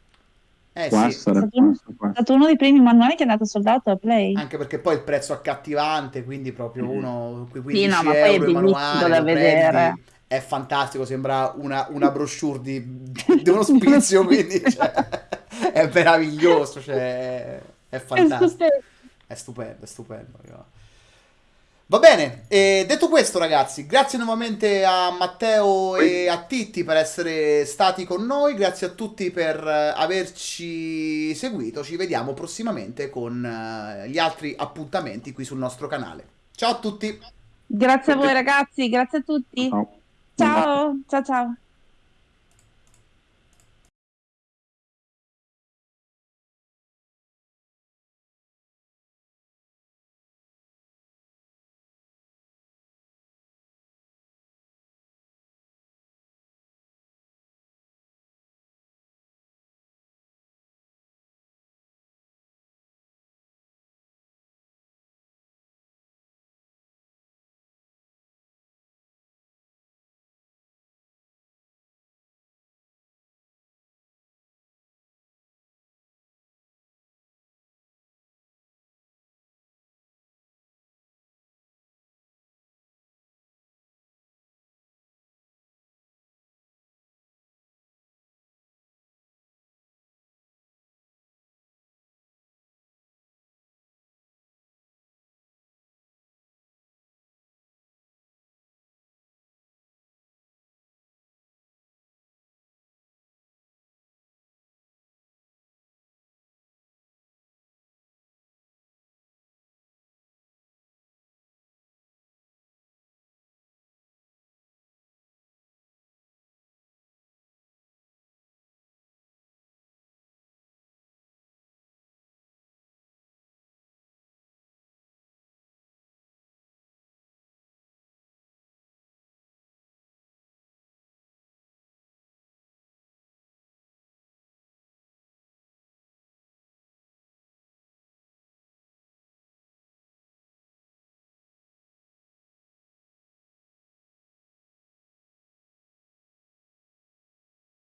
Eh sì, essere, È stato uno- È stato uno dei primi manuali che è andato sold out a Play. anche perché poi il prezzo accattivante, quindi proprio Mm. uno, quei Sì, 15 no, ma poi è euro il bellissimo manuale, da vedere. prendi, è fantastico, sembra una, una brochure di, di uno spizio, quindi cioè, è meraviglioso, cioè, è È fantastico. stupendo. È stupendo, è stupendo. Va bene, e detto questo ragazzi, grazie nuovamente a Matteo e a Titti per essere stati con noi, grazie a tutti per eh, averci seguito, ci vediamo prossimamente con eh, gli altri appuntamenti qui sul nostro canale. Ciao a tutti! Grazie a voi ragazzi, grazie a tutti. Ciao. Ciao, ciao ciao.